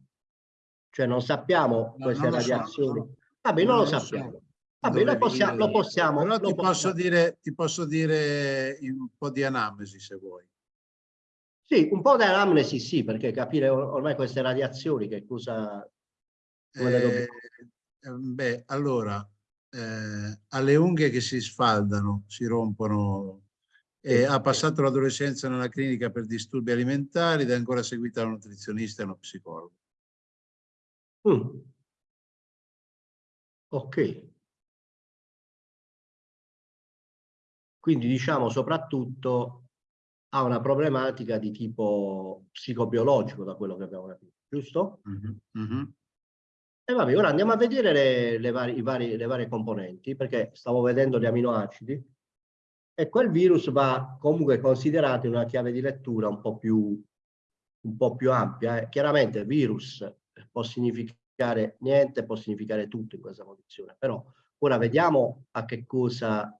Cioè non sappiamo queste non radiazioni. So. Vabbè, non, non lo sappiamo. So. Vabbè, lo possiamo, lo possiamo. Però lo ti, possiamo. Posso dire, ti posso dire un po' di anamnesi se vuoi. Sì, un po' di anamnesi sì, perché capire ormai queste radiazioni che cosa... Eh, beh, allora, eh, alle unghie che si sfaldano, si rompono, eh, ha passato l'adolescenza nella clinica per disturbi alimentari ed è ancora seguita da un nutrizionista e uno psicologo. Mm. Ok. Quindi diciamo soprattutto ha una problematica di tipo psicobiologico da quello che abbiamo capito, giusto? Mm -hmm. E vabbè, ora andiamo a vedere le, le, vari, vari, le varie componenti, perché stavo vedendo gli aminoacidi e quel virus va comunque considerato in una chiave di lettura un po' più, un po più ampia. Eh. Chiaramente virus può significare niente, può significare tutto in questa condizione, però ora vediamo a che cosa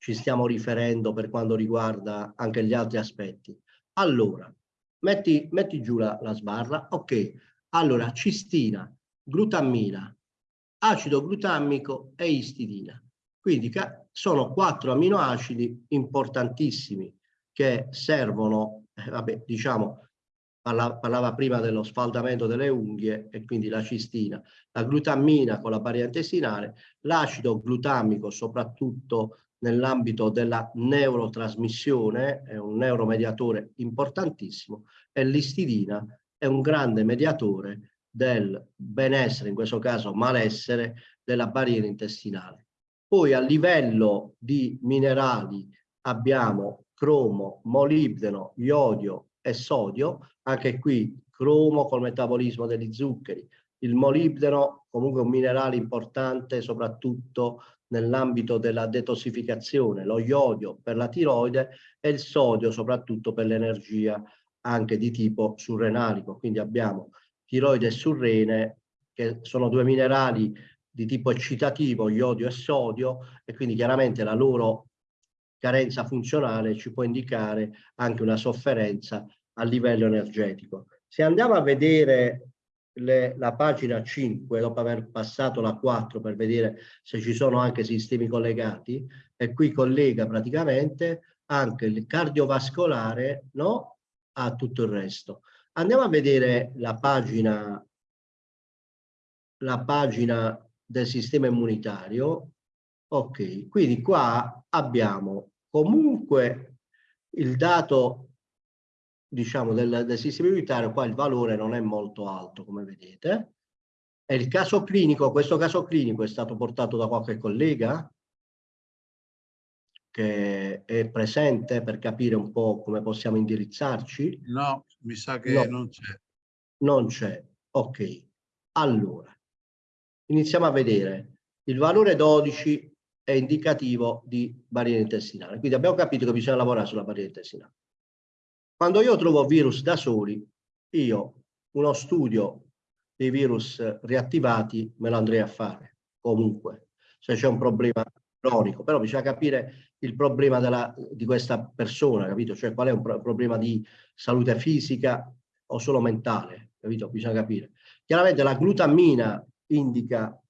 ci stiamo riferendo per quanto riguarda anche gli altri aspetti. Allora, metti, metti giù la, la sbarra, ok. Allora, cistina, glutammina, acido glutamico e istidina. Quindi sono quattro aminoacidi importantissimi che servono, eh, vabbè, diciamo, parla, parlava prima dello sfaldamento delle unghie e quindi la cistina, la glutammina con la barriera intestinale, l'acido glutamico soprattutto nell'ambito della neurotrasmissione, è un neuromediatore importantissimo, e l'istidina è un grande mediatore del benessere, in questo caso malessere, della barriera intestinale. Poi a livello di minerali abbiamo cromo, molibdeno, iodio e sodio, anche qui cromo col metabolismo degli zuccheri, il molibdeno comunque un minerale importante soprattutto nell'ambito della detossificazione, lo iodio per la tiroide e il sodio soprattutto per l'energia anche di tipo surrenalico. Quindi abbiamo tiroide e surrene che sono due minerali di tipo eccitativo, iodio e sodio, e quindi chiaramente la loro carenza funzionale ci può indicare anche una sofferenza a livello energetico. Se andiamo a vedere le, la pagina 5, dopo aver passato la 4 per vedere se ci sono anche sistemi collegati, e qui collega praticamente anche il cardiovascolare no, a tutto il resto. Andiamo a vedere la pagina, la pagina del sistema immunitario. Ok, quindi qua abbiamo comunque il dato diciamo, del, del sistema immunitario, qua il valore non è molto alto, come vedete. E il caso clinico, questo caso clinico è stato portato da qualche collega che è presente per capire un po' come possiamo indirizzarci? No, mi sa che no. non c'è. Non c'è, ok. Allora, iniziamo a vedere. Il valore 12 è indicativo di barriera intestinale, quindi abbiamo capito che bisogna lavorare sulla barriera intestinale. Quando io trovo virus da soli, io uno studio dei virus reattivati me lo andrei a fare, comunque, se c'è un problema cronico, però bisogna capire il problema della, di questa persona, capito? Cioè qual è un pro problema di salute fisica o solo mentale, capito? Bisogna capire. Chiaramente la glutammina indica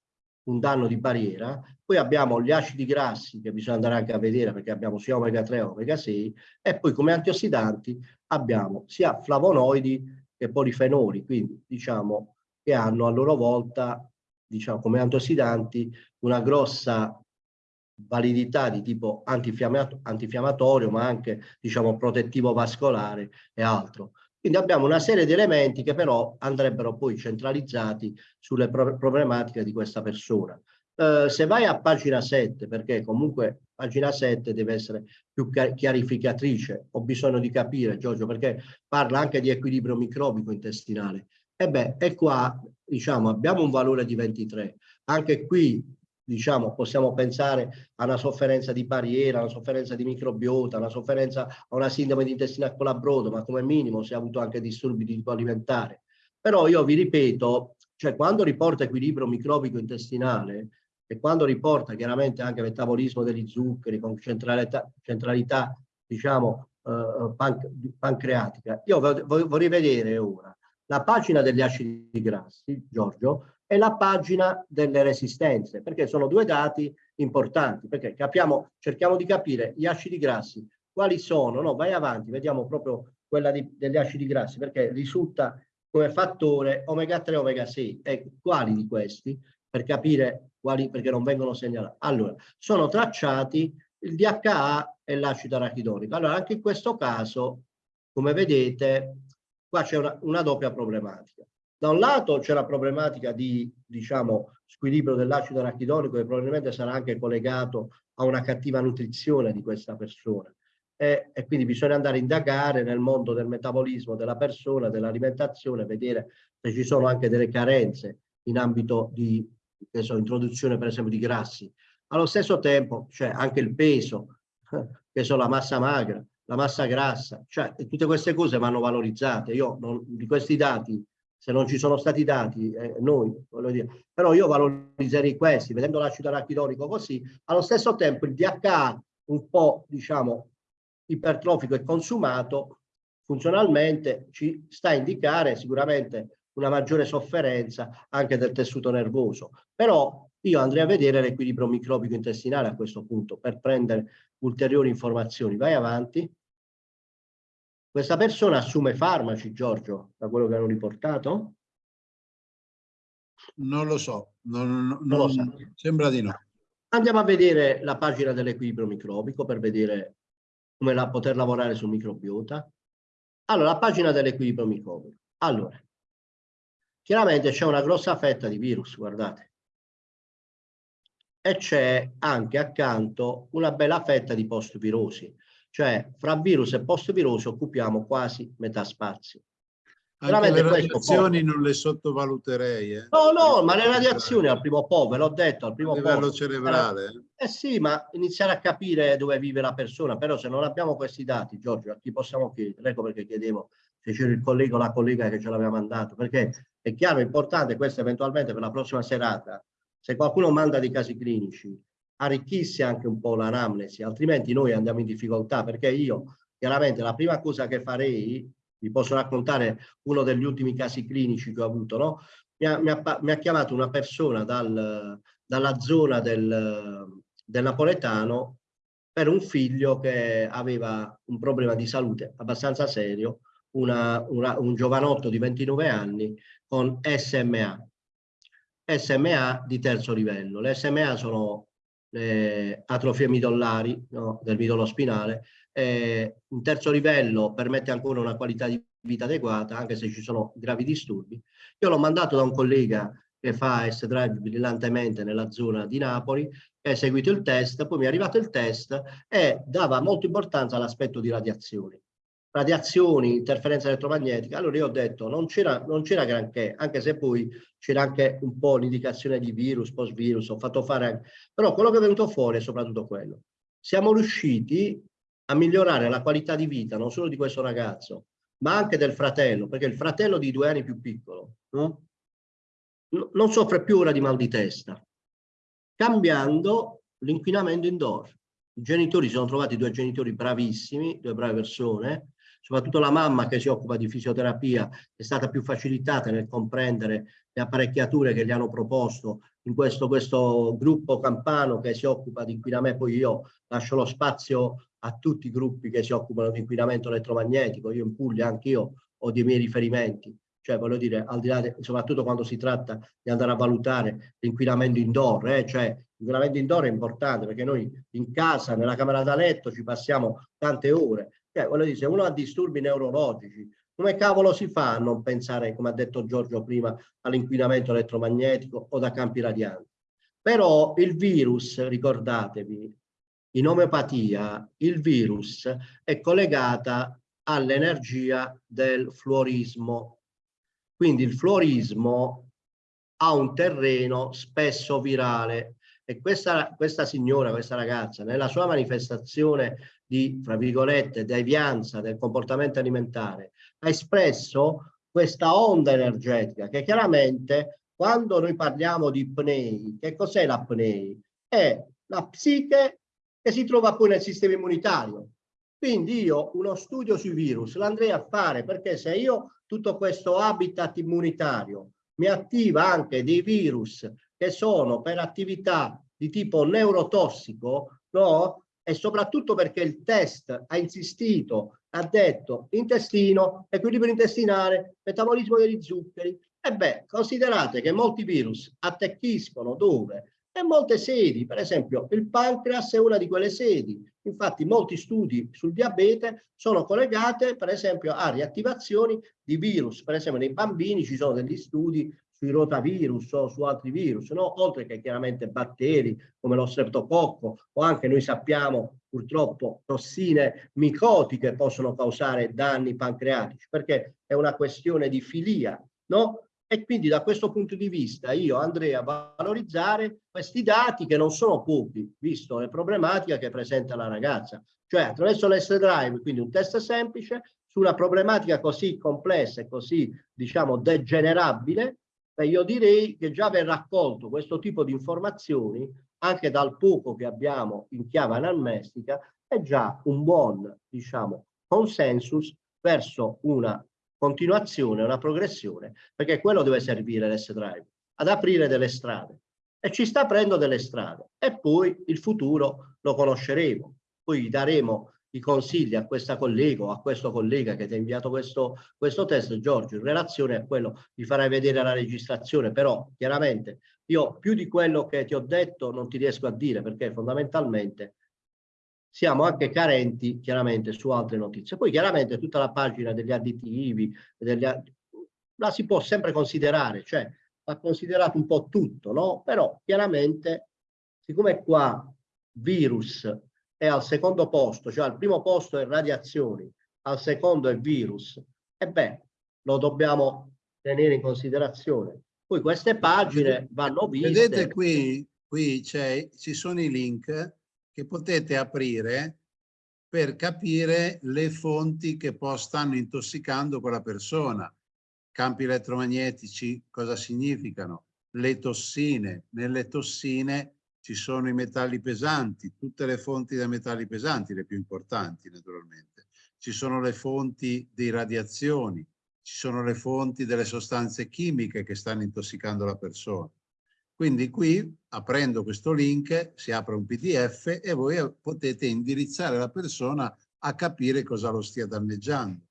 un danno di barriera, poi abbiamo gli acidi grassi che bisogna andare anche a vedere perché abbiamo sia omega 3 che omega 6 e poi come antiossidanti abbiamo sia flavonoidi che polifenoli, quindi diciamo che hanno a loro volta diciamo come antiossidanti una grossa validità di tipo antinfiammatorio ma anche diciamo protettivo vascolare e altro. Quindi abbiamo una serie di elementi che però andrebbero poi centralizzati sulle pro problematiche di questa persona. Uh, se vai a pagina 7, perché comunque pagina 7 deve essere più chiarificatrice, ho bisogno di capire Giorgio, perché parla anche di equilibrio microbico intestinale. E beh, e qua diciamo abbiamo un valore di 23. Anche qui diciamo, possiamo pensare a una sofferenza di barriera, a una sofferenza di microbiota, a una sofferenza a una sindrome di intestina colabrodo, ma come minimo si è avuto anche disturbi di tipo alimentare. Però io vi ripeto, cioè quando riporta equilibrio microbico intestinale e quando riporta chiaramente anche metabolismo degli zuccheri con centralità, centralità diciamo, eh, pan pancreatica, io vorrei vedere ora la pagina degli acidi grassi, Giorgio, e la pagina delle resistenze, perché sono due dati importanti, perché capiamo, cerchiamo di capire gli acidi grassi, quali sono, no, vai avanti, vediamo proprio quella di, degli acidi grassi, perché risulta come fattore omega 3 omega 6, e quali di questi, per capire quali, perché non vengono segnalati. Allora, sono tracciati il DHA e l'acido arachidonico. Allora, anche in questo caso, come vedete, qua c'è una, una doppia problematica. Da un lato c'è la problematica di, diciamo, squilibrio dell'acido arachidonico che probabilmente sarà anche collegato a una cattiva nutrizione di questa persona. E, e, quindi bisogna andare a indagare nel mondo del metabolismo della persona, dell'alimentazione, vedere se ci sono anche delle carenze in ambito di so, introduzione per esempio di grassi. Allo stesso tempo c'è anche il peso, che sono la massa magra, la massa grassa, cioè tutte queste cose vanno valorizzate. Io non, di questi dati se non ci sono stati dati, eh, noi, voglio dire, però io valorizzerei questi, vedendo l'acido arachidonico così, allo stesso tempo il DHA un po', diciamo, ipertrofico e consumato, funzionalmente ci sta a indicare sicuramente una maggiore sofferenza anche del tessuto nervoso. Però io andrei a vedere l'equilibrio microbico intestinale a questo punto per prendere ulteriori informazioni. Vai avanti. Questa persona assume farmaci, Giorgio, da quello che hanno riportato? Non lo so, non, non, non lo so. sembra di no. Andiamo a vedere la pagina dell'equilibrio microbico per vedere come la, poter lavorare sul microbiota. Allora, la pagina dell'equilibrio microbico. Allora, chiaramente c'è una grossa fetta di virus, guardate. E c'è anche accanto una bella fetta di post-virosi. Cioè, fra virus e post-virus occupiamo quasi metà spazio. Anche le radiazioni non le sottovaluterei. Eh. No, no, ma le radiazioni al primo po', ve l'ho detto, al primo po'. A livello posto, cerebrale. Eh sì, ma iniziare a capire dove vive la persona, però se non abbiamo questi dati, Giorgio, a chi possiamo chiedere? Ecco perché chiedevo se c'era il collega o la collega che ce l'aveva mandato, perché è chiaro, è importante questo eventualmente per la prossima serata, se qualcuno manda dei casi clinici, arricchissi anche un po' l'anamnesi, altrimenti noi andiamo in difficoltà, perché io chiaramente la prima cosa che farei vi posso raccontare uno degli ultimi casi clinici che ho avuto, no? Mi ha, mi ha, mi ha chiamato una persona dal, dalla zona del, del napoletano per un figlio che aveva un problema di salute abbastanza serio, una, una, un giovanotto di 29 anni con SMA. SMA di terzo livello. Le SMA sono le atrofie midollari no, del midollo spinale. Eh, un terzo livello permette ancora una qualità di vita adeguata, anche se ci sono gravi disturbi. Io l'ho mandato da un collega che fa S-Drive brillantemente nella zona di Napoli, ha eseguito il test, poi mi è arrivato il test e dava molta importanza all'aspetto di radiazioni. Radiazioni, interferenza elettromagnetica, allora io ho detto non c'era granché, anche se poi c'era anche un po' l'indicazione di virus, post-virus, ho fatto fare anche... però quello che è venuto fuori è soprattutto quello. Siamo riusciti a migliorare la qualità di vita non solo di questo ragazzo, ma anche del fratello, perché il fratello di due anni più piccolo, no? non soffre più ora di mal di testa, cambiando l'inquinamento indoor. I genitori si sono trovati due genitori bravissimi, due brave persone, soprattutto la mamma che si occupa di fisioterapia è stata più facilitata nel comprendere le apparecchiature che gli hanno proposto in questo, questo gruppo campano che si occupa di inquinamento, poi io lascio lo spazio a tutti i gruppi che si occupano di inquinamento elettromagnetico, io in Puglia anche io ho dei miei riferimenti, cioè voglio dire, al di là, de, soprattutto quando si tratta di andare a valutare l'inquinamento indoor, eh, cioè l'inquinamento indoor è importante perché noi in casa, nella camera da letto ci passiamo tante ore, cioè voglio dire, se uno ha disturbi neurologici, come cavolo si fa a non pensare, come ha detto Giorgio prima, all'inquinamento elettromagnetico o da campi radianti? Però il virus, ricordatevi, in omeopatia il virus è collegata all'energia del fluorismo. Quindi il fluorismo ha un terreno spesso virale e questa, questa signora, questa ragazza, nella sua manifestazione di, fra virgolette, devianza del comportamento alimentare, ha espresso questa onda energetica che chiaramente quando noi parliamo di pnei, che cos'è la pnei? È la psiche che si trova poi nel sistema immunitario. Quindi io uno studio sui virus l'andrei a fare perché se io tutto questo habitat immunitario mi attiva anche dei virus che sono per attività di tipo neurotossico, no? E soprattutto perché il test ha insistito, ha detto intestino, equilibrio intestinale, metabolismo degli zuccheri. E beh, considerate che molti virus attecchiscono dove? e molte sedi, per esempio il pancreas è una di quelle sedi. Infatti molti studi sul diabete sono collegati per esempio a riattivazioni di virus, per esempio nei bambini ci sono degli studi sui rotavirus o su altri virus, no? oltre che chiaramente batteri come lo streptococco o anche noi sappiamo purtroppo tossine micotiche possono causare danni pancreatici perché è una questione di filia, no? E quindi da questo punto di vista io andrei a valorizzare questi dati che non sono pochi, visto le problematiche che presenta la ragazza. Cioè attraverso l'S-Drive, quindi un test semplice, su una problematica così complessa e così, diciamo, degenerabile, beh, io direi che già aver raccolto questo tipo di informazioni, anche dal poco che abbiamo in chiave anamnestica, è già un buon, diciamo, consensus verso una continuazione, una progressione, perché quello deve servire l'S-Drive, ad aprire delle strade. E ci sta aprendo delle strade. E poi il futuro lo conosceremo. Poi daremo i consigli a questa collega o a questo collega che ti ha inviato questo, questo test, Giorgio, in relazione a quello ti farai vedere la registrazione, però chiaramente io più di quello che ti ho detto non ti riesco a dire perché fondamentalmente siamo anche carenti chiaramente su altre notizie. Poi chiaramente tutta la pagina degli additivi, degli, la si può sempre considerare, cioè va considerato un po' tutto, no? Però chiaramente, siccome qua virus è al secondo posto, cioè al primo posto è radiazioni, al secondo è virus, e beh, lo dobbiamo tenere in considerazione. Poi queste pagine vanno viste. Vedete qui, qui ci sono i link che potete aprire per capire le fonti che poi stanno intossicando quella persona. Campi elettromagnetici cosa significano? Le tossine. Nelle tossine ci sono i metalli pesanti, tutte le fonti dei metalli pesanti, le più importanti naturalmente. ci sono le fonti di radiazioni, ci sono le fonti delle sostanze chimiche che stanno intossicando la persona. Quindi qui, aprendo questo link, si apre un PDF e voi potete indirizzare la persona a capire cosa lo stia danneggiando.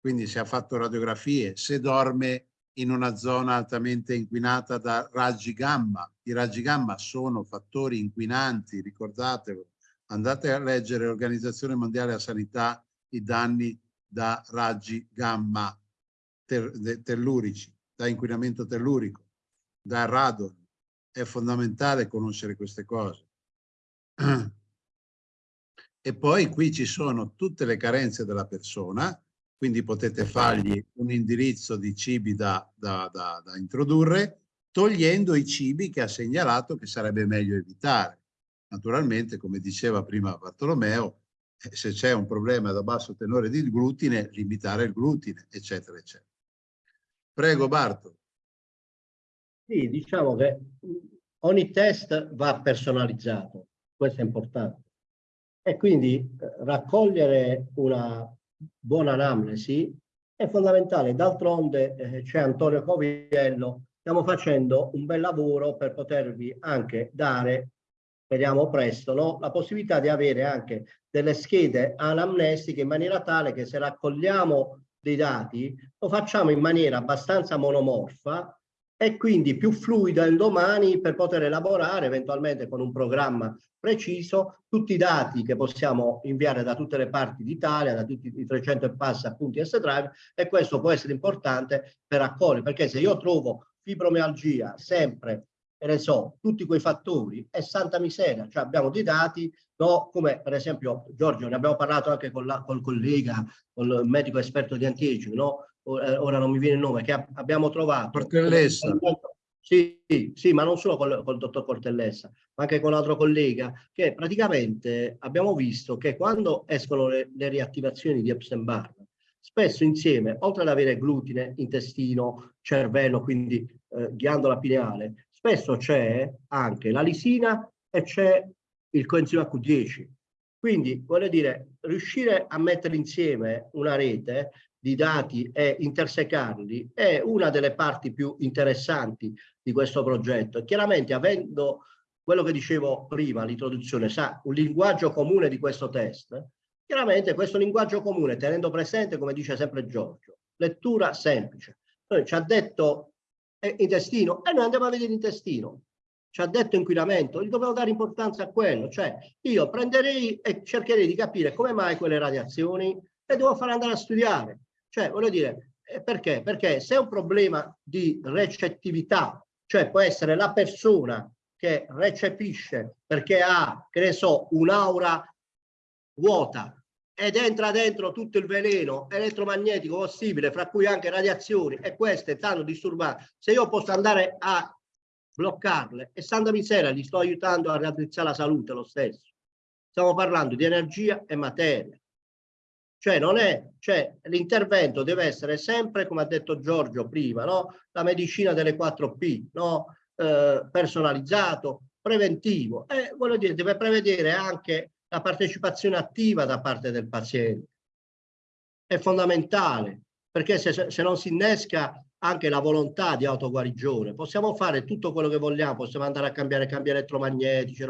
Quindi se ha fatto radiografie, se dorme in una zona altamente inquinata da raggi gamma. I raggi gamma sono fattori inquinanti, ricordatevelo. Andate a leggere l'Organizzazione Mondiale della Sanità i danni da raggi gamma ter tellurici, da inquinamento tellurico, da radon. È fondamentale conoscere queste cose. E poi qui ci sono tutte le carenze della persona, quindi potete fargli un indirizzo di cibi da, da, da, da introdurre, togliendo i cibi che ha segnalato che sarebbe meglio evitare. Naturalmente, come diceva prima Bartolomeo, eh, se c'è un problema da basso tenore di glutine, limitare il glutine, eccetera, eccetera. Prego Barto. Sì, diciamo che ogni test va personalizzato, questo è importante. E quindi eh, raccogliere una buona anamnesi è fondamentale. D'altronde eh, c'è Antonio Coviello, stiamo facendo un bel lavoro per potervi anche dare, speriamo presto, no? la possibilità di avere anche delle schede anamnestiche in maniera tale che se raccogliamo dei dati lo facciamo in maniera abbastanza monomorfa e quindi più fluida in domani per poter elaborare eventualmente con un programma preciso tutti i dati che possiamo inviare da tutte le parti d'Italia, da tutti i 300 e passa appunti S-Drive e questo può essere importante per raccogliere perché se io trovo fibromialgia sempre e ne so, tutti quei fattori è santa miseria, cioè abbiamo dei dati no, come per esempio Giorgio, ne abbiamo parlato anche con la, col collega, col medico esperto di antiaging, no? Eh, ora non mi viene il nome, che abbiamo trovato. Cortellessa. Sì, sì, ma non solo col, col dottor Cortellessa, ma anche con l'altro collega, che praticamente abbiamo visto che quando escono le, le riattivazioni di Epstein-Barr, spesso insieme, oltre ad avere glutine, intestino, cervello, quindi eh, ghiandola pineale, spesso c'è anche la lisina e c'è il coenzima Q10. Quindi, voglio dire, riuscire a mettere insieme una rete di dati e intersecarli è una delle parti più interessanti di questo progetto. Chiaramente, avendo quello che dicevo prima, l'introduzione, sa, un linguaggio comune di questo test, chiaramente questo linguaggio comune, tenendo presente, come dice sempre Giorgio, lettura semplice. Noi ci ha detto eh, intestino e noi andiamo a vedere l'intestino ci ha detto inquinamento, gli dobbiamo dare importanza a quello, cioè io prenderei e cercherei di capire come mai quelle radiazioni e devo far andare a studiare. Cioè, voglio dire, eh, perché? Perché se è un problema di recettività, cioè può essere la persona che recepisce perché ha, che ne so, un'aura vuota ed entra dentro tutto il veleno elettromagnetico possibile, fra cui anche radiazioni, e queste stanno disturbando. Se io posso andare a bloccarle e Santa Misera gli sto aiutando a raddrizzare la salute lo stesso. Stiamo parlando di energia e materia. Cioè cioè l'intervento deve essere sempre, come ha detto Giorgio prima, no? la medicina delle 4P, no? eh, personalizzato, preventivo. E voglio dire, deve prevedere anche la partecipazione attiva da parte del paziente. È fondamentale, perché se, se non si innesca anche la volontà di autoguarigione. Possiamo fare tutto quello che vogliamo, possiamo andare a cambiare cambi elettromagnetici,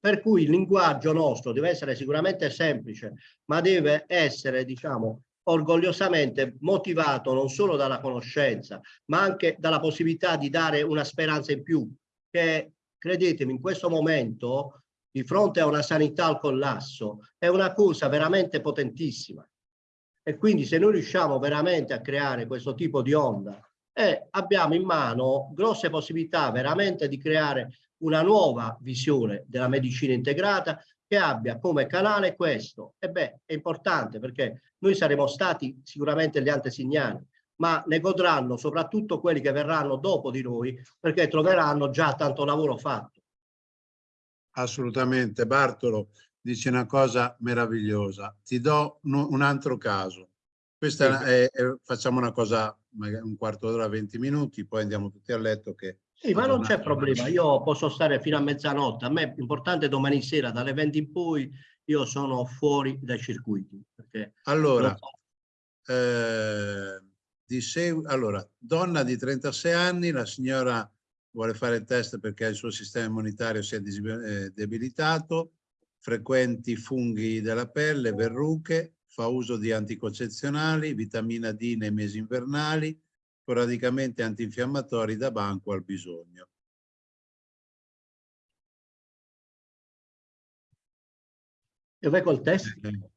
per cui il linguaggio nostro deve essere sicuramente semplice, ma deve essere, diciamo, orgogliosamente motivato non solo dalla conoscenza, ma anche dalla possibilità di dare una speranza in più, che credetemi, in questo momento, di fronte a una sanità al collasso, è una cosa veramente potentissima. E quindi se noi riusciamo veramente a creare questo tipo di onda eh, abbiamo in mano grosse possibilità veramente di creare una nuova visione della medicina integrata che abbia come canale questo. E beh, è importante perché noi saremo stati sicuramente gli antesignani, ma ne godranno soprattutto quelli che verranno dopo di noi perché troveranno già tanto lavoro fatto. Assolutamente. Bartolo, dice una cosa meravigliosa. Ti do un altro caso. Questa è, è, facciamo una cosa, un quarto d'ora, 20 minuti, poi andiamo tutti a letto che... Sì, ma non c'è problema, io posso stare fino a mezzanotte, a me è importante domani sera dalle 20 in poi io sono fuori dai circuiti. allora, so. eh, di allora, donna di 36 anni, la signora vuole fare il test perché il suo sistema immunitario si è eh, debilitato, frequenti funghi della pelle, verruche, fa uso di anticoncezionali, vitamina D nei mesi invernali, sporadicamente antinfiammatori da banco al bisogno. E vai col test? Eh,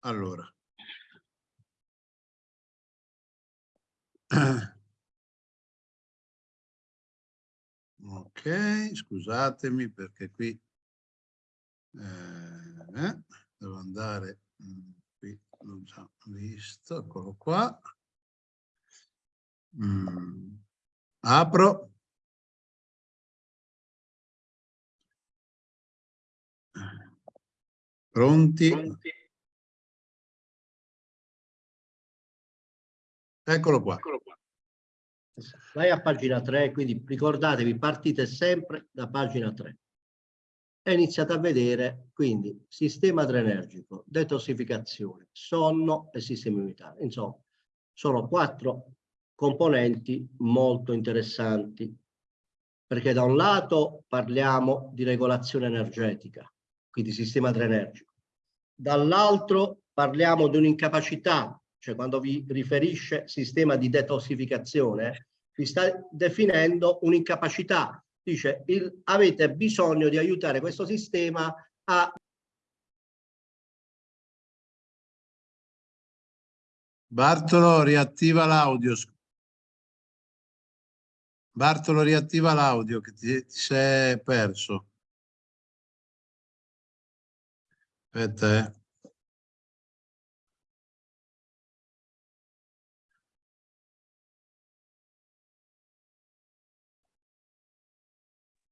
allora. Ok, scusatemi perché qui eh, devo andare, mm, qui l'ho già visto, eccolo qua. Mm. Apro. Pronti? Pronti? Eccolo qua. Eccolo qua. Vai a pagina 3, quindi ricordatevi, partite sempre da pagina 3. E iniziate a vedere, quindi, sistema adrenergico, detossificazione, sonno e sistema immunitario. Insomma, sono quattro componenti molto interessanti, perché da un lato parliamo di regolazione energetica, quindi sistema adrenergico, dall'altro parliamo di un'incapacità cioè quando vi riferisce sistema di detossificazione, vi sta definendo un'incapacità. Dice, il, avete bisogno di aiutare questo sistema a Bartolo riattiva l'audio. Bartolo riattiva l'audio che ti, ti sei perso. Aspetta, eh.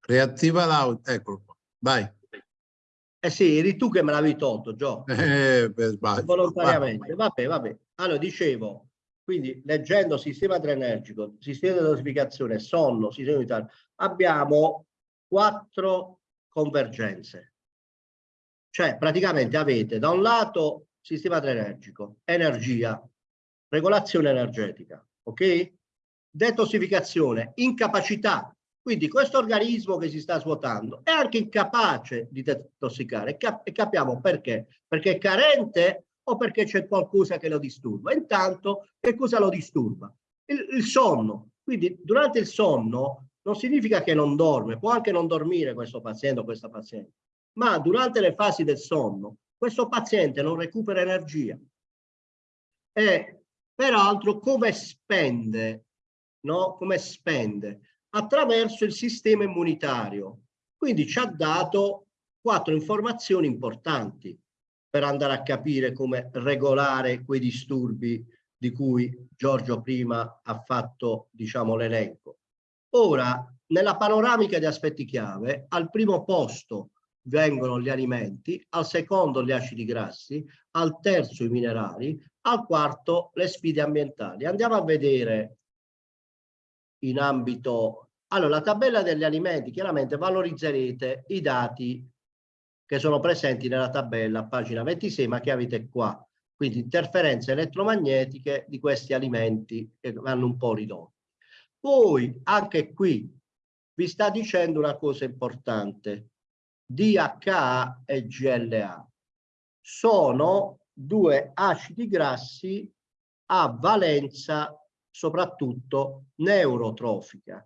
Riattiva l'audio, eccolo qua, vai. Eh sì, eri tu che me l'avevi tolto, Gio. Eh, per sbaglio. Volontariamente. Vabbè, vabbè. Allora, dicevo, quindi leggendo sistema adrenergico, sistema di dosificazione, sonno, sistema unitario, abbiamo quattro convergenze. Cioè, praticamente avete da un lato sistema adrenergico, energia, regolazione energetica, ok? Detossificazione, incapacità quindi questo organismo che si sta svuotando è anche incapace di detossicare e capiamo perché. Perché è carente o perché c'è qualcosa che lo disturba. Intanto che cosa lo disturba? Il, il sonno. Quindi durante il sonno non significa che non dorme, può anche non dormire questo paziente o questa paziente, ma durante le fasi del sonno questo paziente non recupera energia. E peraltro come spende, no? Come spende? Attraverso il sistema immunitario. Quindi ci ha dato quattro informazioni importanti per andare a capire come regolare quei disturbi di cui Giorgio prima ha fatto diciamo, l'elenco. Ora, nella panoramica di aspetti chiave, al primo posto vengono gli alimenti, al secondo gli acidi grassi, al terzo i minerali, al quarto le sfide ambientali. Andiamo a vedere in ambito... Allora, la tabella degli alimenti, chiaramente valorizzerete i dati che sono presenti nella tabella, pagina 26, ma che avete qua. Quindi interferenze elettromagnetiche di questi alimenti che vanno un po' ridotti. Poi, anche qui, vi sta dicendo una cosa importante. DHA e GLA sono due acidi grassi a valenza soprattutto neurotrofica.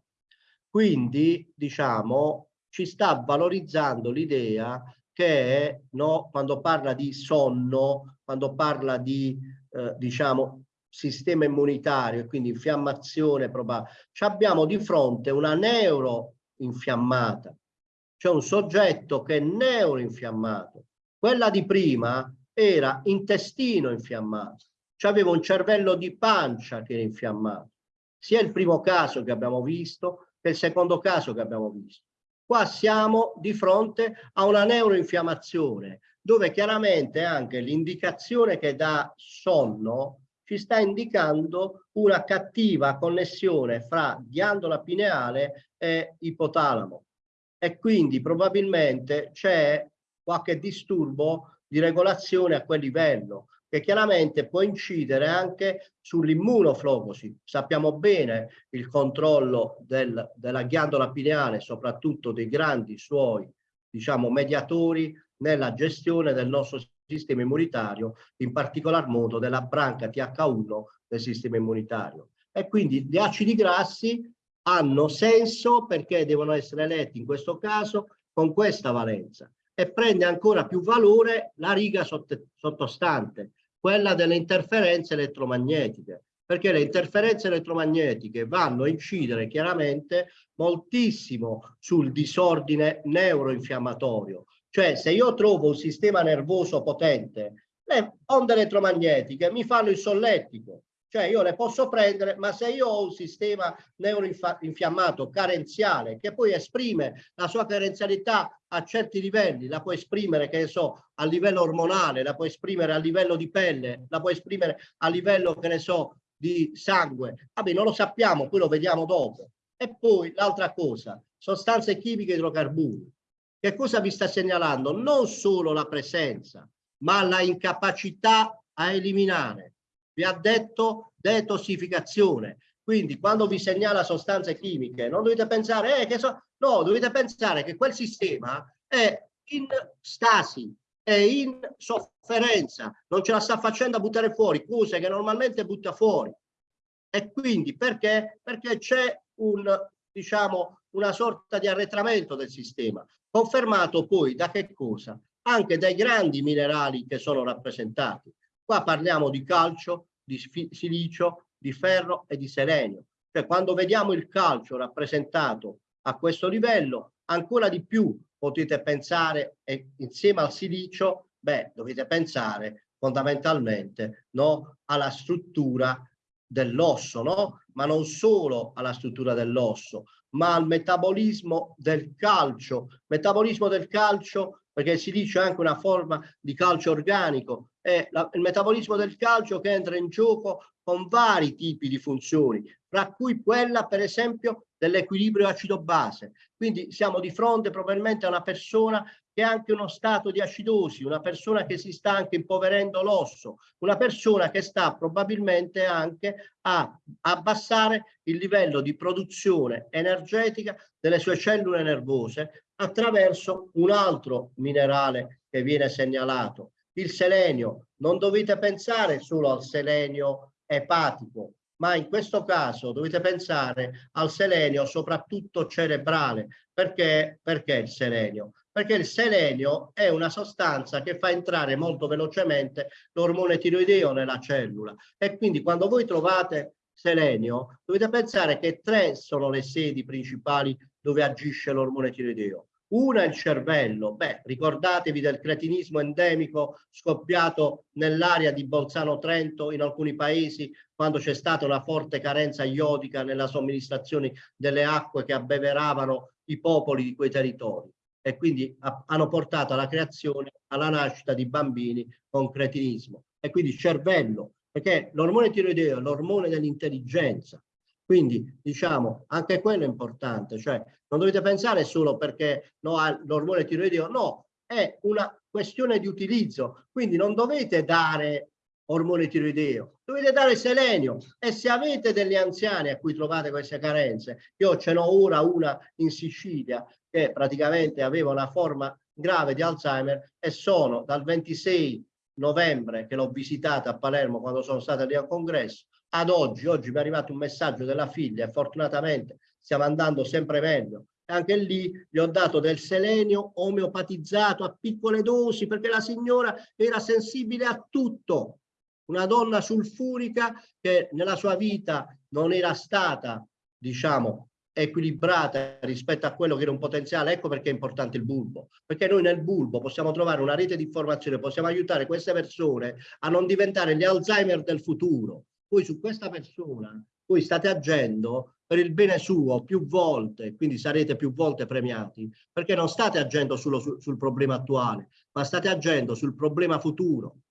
Quindi, diciamo, ci sta valorizzando l'idea che no, quando parla di sonno, quando parla di, eh, diciamo, sistema immunitario quindi infiammazione probabile, abbiamo di fronte una neuroinfiammata, cioè un soggetto che è neuroinfiammato. Quella di prima era intestino infiammato aveva un cervello di pancia che era infiammato. Sia il primo caso che abbiamo visto che il secondo caso che abbiamo visto. Qua siamo di fronte a una neuroinfiammazione dove chiaramente anche l'indicazione che dà sonno ci sta indicando una cattiva connessione fra ghiandola pineale e ipotalamo e quindi probabilmente c'è qualche disturbo di regolazione a quel livello che chiaramente può incidere anche sull'immunoflogosi. Sappiamo bene il controllo del, della ghiandola pineale, soprattutto dei grandi suoi, diciamo, mediatori nella gestione del nostro sistema immunitario, in particolar modo della branca TH1 del sistema immunitario. E quindi gli acidi grassi hanno senso perché devono essere letti in questo caso con questa valenza e prende ancora più valore la riga sottostante, quella delle interferenze elettromagnetiche, perché le interferenze elettromagnetiche vanno a incidere chiaramente moltissimo sul disordine neuroinfiammatorio. Cioè se io trovo un sistema nervoso potente, le onde elettromagnetiche mi fanno il solletico, cioè io le posso prendere, ma se io ho un sistema neuroinfiammato carenziale che poi esprime la sua carenzialità a certi livelli, la può esprimere, che ne so, a livello ormonale, la può esprimere a livello di pelle, la può esprimere a livello, che ne so, di sangue. Vabbè, non lo sappiamo, poi lo vediamo dopo. E poi l'altra cosa, sostanze chimiche idrocarburi. Che cosa vi sta segnalando? Non solo la presenza, ma la incapacità a eliminare vi ha detto detossificazione. Quindi quando vi segnala sostanze chimiche non dovete pensare eh, che so, no, dovete pensare che quel sistema è in stasi, è in sofferenza, non ce la sta facendo a buttare fuori cose che normalmente butta fuori. E quindi perché? Perché c'è un, diciamo, una sorta di arretramento del sistema, confermato poi da che cosa? Anche dai grandi minerali che sono rappresentati. Qua parliamo di calcio, di silicio, di ferro e di selenio. Cioè quando vediamo il calcio rappresentato a questo livello, ancora di più potete pensare, e insieme al silicio, beh, dovete pensare fondamentalmente no, alla struttura dell'osso, no? ma non solo alla struttura dell'osso, ma al metabolismo del calcio. Metabolismo del calcio perché si dice anche una forma di calcio organico, è la, il metabolismo del calcio che entra in gioco con vari tipi di funzioni, tra cui quella per esempio dell'equilibrio acido-base. Quindi siamo di fronte probabilmente a una persona che ha anche uno stato di acidosi, una persona che si sta anche impoverendo l'osso, una persona che sta probabilmente anche a abbassare il livello di produzione energetica delle sue cellule nervose attraverso un altro minerale che viene segnalato, il selenio. Non dovete pensare solo al selenio epatico, ma in questo caso dovete pensare al selenio soprattutto cerebrale. Perché? Perché il selenio? Perché il selenio è una sostanza che fa entrare molto velocemente l'ormone tiroideo nella cellula. E quindi quando voi trovate selenio dovete pensare che tre sono le sedi principali dove agisce l'ormone tiroideo. Una è il cervello, beh, ricordatevi del cretinismo endemico scoppiato nell'area di Bolzano Trento in alcuni paesi quando c'è stata una forte carenza iodica nella somministrazione delle acque che abbeveravano i popoli di quei territori e quindi hanno portato alla creazione, alla nascita di bambini con cretinismo. E quindi cervello, perché l'ormone tiroideo è l'ormone dell'intelligenza, quindi diciamo anche quello è importante, cioè non dovete pensare solo perché no, l'ormone tiroideo, no, è una questione di utilizzo, quindi non dovete dare ormone tiroideo, dovete dare selenio e se avete degli anziani a cui trovate queste carenze, io ce n'ho ora una in Sicilia che praticamente aveva una forma grave di Alzheimer e sono dal 26 novembre che l'ho visitata a Palermo quando sono stata lì al congresso, ad oggi, oggi mi è arrivato un messaggio della figlia e fortunatamente stiamo andando sempre meglio. Anche lì gli ho dato del selenio omeopatizzato a piccole dosi perché la signora era sensibile a tutto. Una donna sulfurica che nella sua vita non era stata, diciamo, equilibrata rispetto a quello che era un potenziale, ecco perché è importante il bulbo, perché noi nel bulbo possiamo trovare una rete di informazione, possiamo aiutare queste persone a non diventare gli Alzheimer del futuro, voi su questa persona, voi state agendo per il bene suo più volte, quindi sarete più volte premiati, perché non state agendo solo sul, sul problema attuale, ma state agendo sul problema futuro.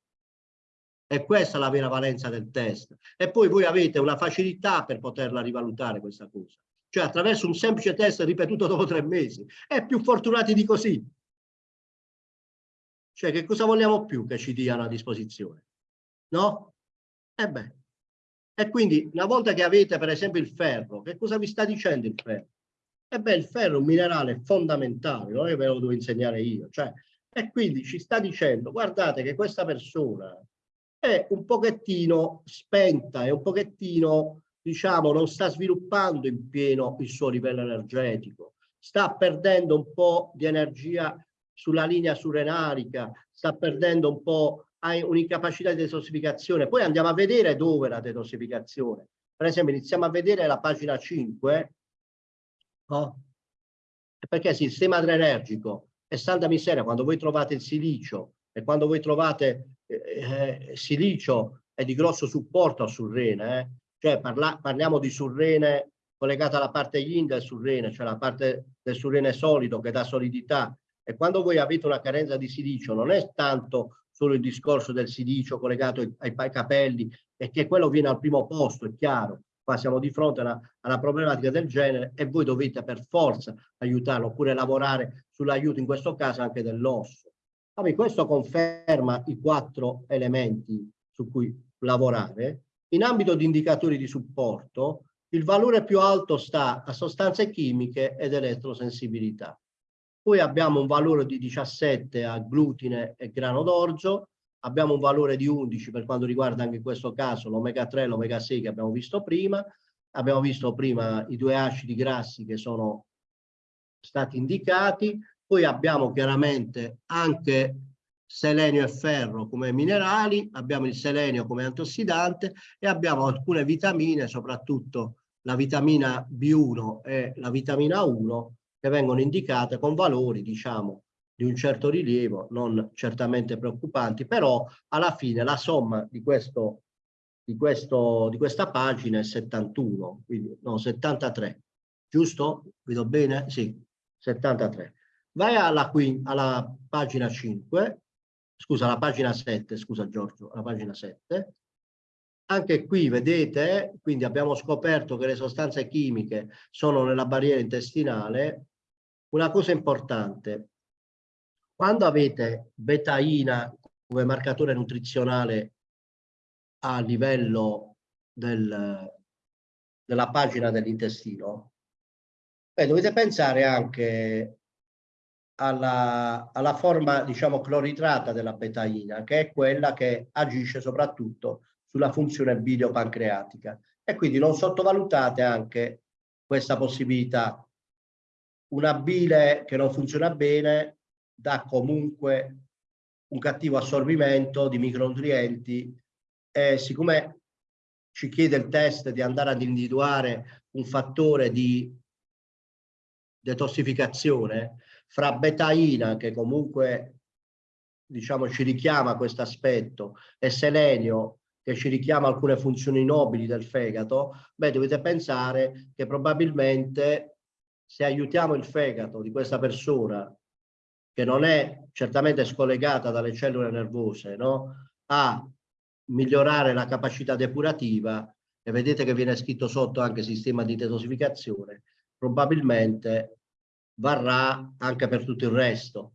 E questa è la vera valenza del test. E poi voi avete una facilità per poterla rivalutare questa cosa. Cioè attraverso un semplice test ripetuto dopo tre mesi. E più fortunati di così. Cioè, che cosa vogliamo più che ci diano a disposizione? No? E beh. E quindi, una volta che avete, per esempio, il ferro, che cosa vi sta dicendo il ferro? E beh, il ferro è un minerale fondamentale, non è che ve lo devo insegnare io. Cioè, e quindi ci sta dicendo, guardate che questa persona è un pochettino spenta, è un pochettino, diciamo, non sta sviluppando in pieno il suo livello energetico, sta perdendo un po' di energia sulla linea surrenarica, sta perdendo un po', ha un'incapacità di detossificazione. Poi andiamo a vedere dove la detossificazione. Per esempio, iniziamo a vedere la pagina 5, no? perché il sistema adrenergico è santa miseria, quando voi trovate il silicio e quando voi trovate eh, eh, silicio è di grosso supporto sul rene, eh? cioè parla, parliamo di surrene collegata alla parte yin del surrene, cioè la parte del surrene solido che dà solidità. E quando voi avete una carenza di silicio non è tanto solo il discorso del silicio collegato ai, ai, capelli che quello viene al primo posto, è chiaro. Qua siamo di fronte a una, a una problematica del genere e voi dovete per forza aiutarlo oppure lavorare sull'aiuto in questo caso anche dell'osso. Vabbè, questo conferma i quattro elementi su cui lavorare. In ambito di indicatori di supporto, il valore più alto sta a sostanze chimiche ed elettrosensibilità. Poi abbiamo un valore di 17 a glutine e grano d'orzo, abbiamo un valore di 11 per quanto riguarda anche in questo caso l'omega 3 e l'omega 6 che abbiamo visto prima, abbiamo visto prima i due acidi grassi che sono stati indicati, poi abbiamo chiaramente anche selenio e ferro come minerali, abbiamo il selenio come antiossidante e abbiamo alcune vitamine, soprattutto la vitamina B1 e la vitamina 1, che vengono indicate con valori, diciamo, di un certo rilievo, non certamente preoccupanti, però alla fine la somma di, questo, di, questo, di questa pagina è 71, quindi no, 73, giusto? Vedo bene? Sì, 73. Vai alla, alla pagina 5, scusa, la pagina 7, scusa Giorgio, la pagina 7. Anche qui vedete, quindi abbiamo scoperto che le sostanze chimiche sono nella barriera intestinale. Una cosa importante, quando avete betaina come marcatore nutrizionale a livello del, della pagina dell'intestino, dovete pensare anche alla, alla forma, diciamo, cloridrata della betaina, che è quella che agisce soprattutto sulla funzione biliopancreatica. E quindi non sottovalutate anche questa possibilità. Una bile che non funziona bene dà comunque un cattivo assorbimento di micronutrienti e siccome ci chiede il test di andare ad individuare un fattore di detossificazione, fra betaina che comunque diciamo ci richiama questo aspetto e selenio che ci richiama alcune funzioni nobili del fegato, beh dovete pensare che probabilmente se aiutiamo il fegato di questa persona che non è certamente scollegata dalle cellule nervose, no? a migliorare la capacità depurativa e vedete che viene scritto sotto anche sistema di detossificazione, probabilmente varrà anche per tutto il resto.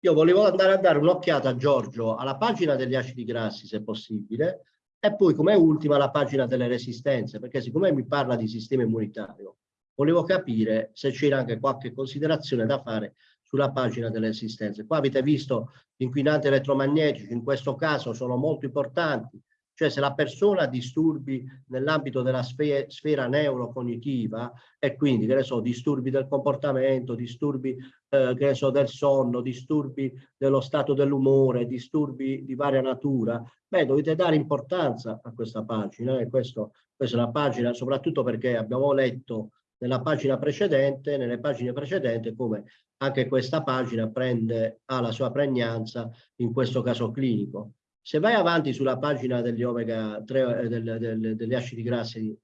Io volevo andare a dare un'occhiata a Giorgio alla pagina degli acidi grassi, se possibile, e poi come ultima la pagina delle resistenze, perché siccome mi parla di sistema immunitario, volevo capire se c'era anche qualche considerazione da fare sulla pagina delle resistenze. Qua avete visto gli inquinanti elettromagnetici, in questo caso sono molto importanti, cioè se la persona ha disturbi nell'ambito della sfera, sfera neurocognitiva e quindi, che ne so, disturbi del comportamento, disturbi eh, che ne so, del sonno, disturbi dello stato dell'umore, disturbi di varia natura, beh, dovete dare importanza a questa pagina e questo, questa è una pagina soprattutto perché abbiamo letto nella pagina precedente, nelle pagine precedenti, come anche questa pagina prende, ha la sua pregnanza in questo caso clinico. Se vai avanti sulla pagina degli omega 3, eh, del, del, degli acidi grassi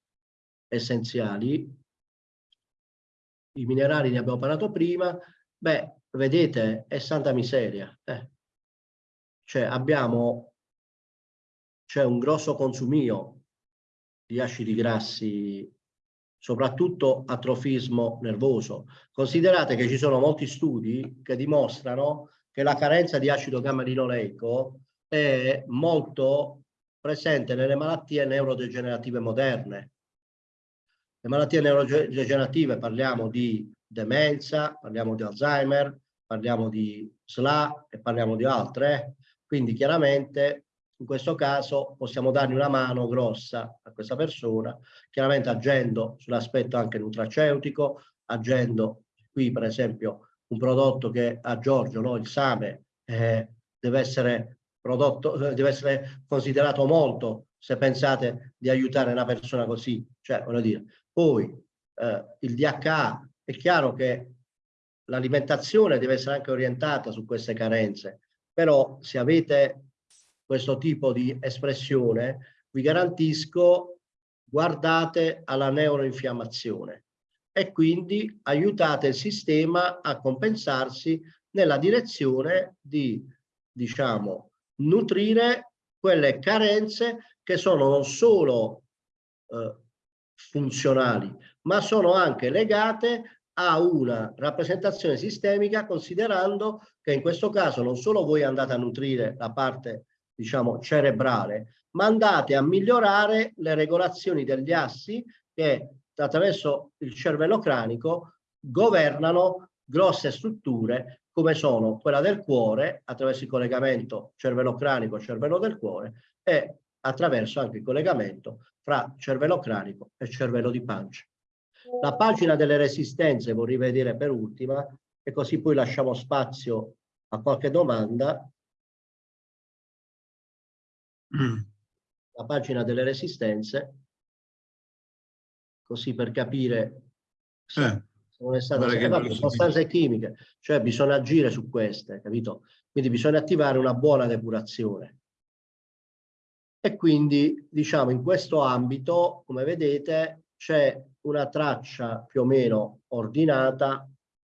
essenziali, i minerali ne abbiamo parlato prima, beh, vedete, è santa miseria. Eh. Cioè abbiamo, c'è un grosso consumio di acidi grassi, soprattutto atrofismo nervoso. Considerate che ci sono molti studi che dimostrano che la carenza di acido gamma-linoleico è molto presente nelle malattie neurodegenerative moderne. Le malattie neurodegenerative parliamo di demenza, parliamo di Alzheimer, parliamo di SLA e parliamo di altre. Quindi chiaramente in questo caso possiamo dargli una mano grossa a questa persona, chiaramente agendo sull'aspetto anche nutraceutico, agendo qui per esempio un prodotto che a Giorgio, no, il Same, eh, deve essere prodotto, eh, deve essere considerato molto se pensate di aiutare una persona così, cioè voglio dire, poi eh, il DHA, è chiaro che l'alimentazione deve essere anche orientata su queste carenze, però se avete questo tipo di espressione, vi garantisco, guardate alla neuroinfiammazione e quindi aiutate il sistema a compensarsi nella direzione di, diciamo, nutrire quelle carenze che sono non solo eh, funzionali, ma sono anche legate a una rappresentazione sistemica considerando che in questo caso non solo voi andate a nutrire la parte diciamo cerebrale, ma andate a migliorare le regolazioni degli assi che attraverso il cervello cranico governano grosse strutture come sono quella del cuore attraverso il collegamento cervello cranico cervello del cuore e attraverso anche il collegamento fra cervello cranico e cervello di pancia. La pagina delle resistenze vorrei vedere per ultima e così poi lasciamo spazio a qualche domanda. La pagina delle resistenze, così per capire eh, non è stata eh, sostanze chimiche, cioè bisogna agire su queste, capito? Quindi bisogna attivare una buona depurazione. E quindi, diciamo, in questo ambito, come vedete, c'è una traccia più o meno ordinata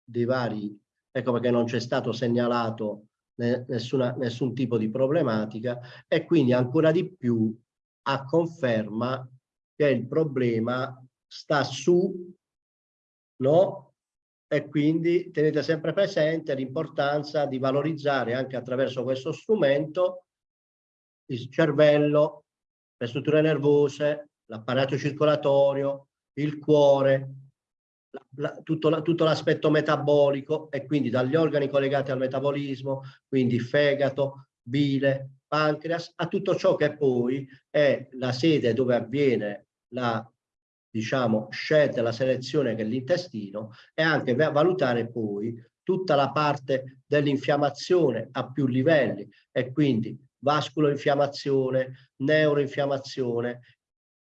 dei vari, ecco perché non c'è stato segnalato nessuna, nessun tipo di problematica e quindi ancora di più a conferma che il problema sta su, no? E quindi tenete sempre presente l'importanza di valorizzare anche attraverso questo strumento il cervello, le strutture nervose, l'apparato circolatorio, il cuore, la, la, tutto, la, tutto l'aspetto metabolico e quindi dagli organi collegati al metabolismo, quindi fegato, bile, pancreas, a tutto ciò che poi è la sede dove avviene la diciamo scelta, la selezione che l'intestino e anche valutare poi tutta la parte dell'infiammazione a più livelli e quindi vasculoinfiammazione, neuroinfiammazione,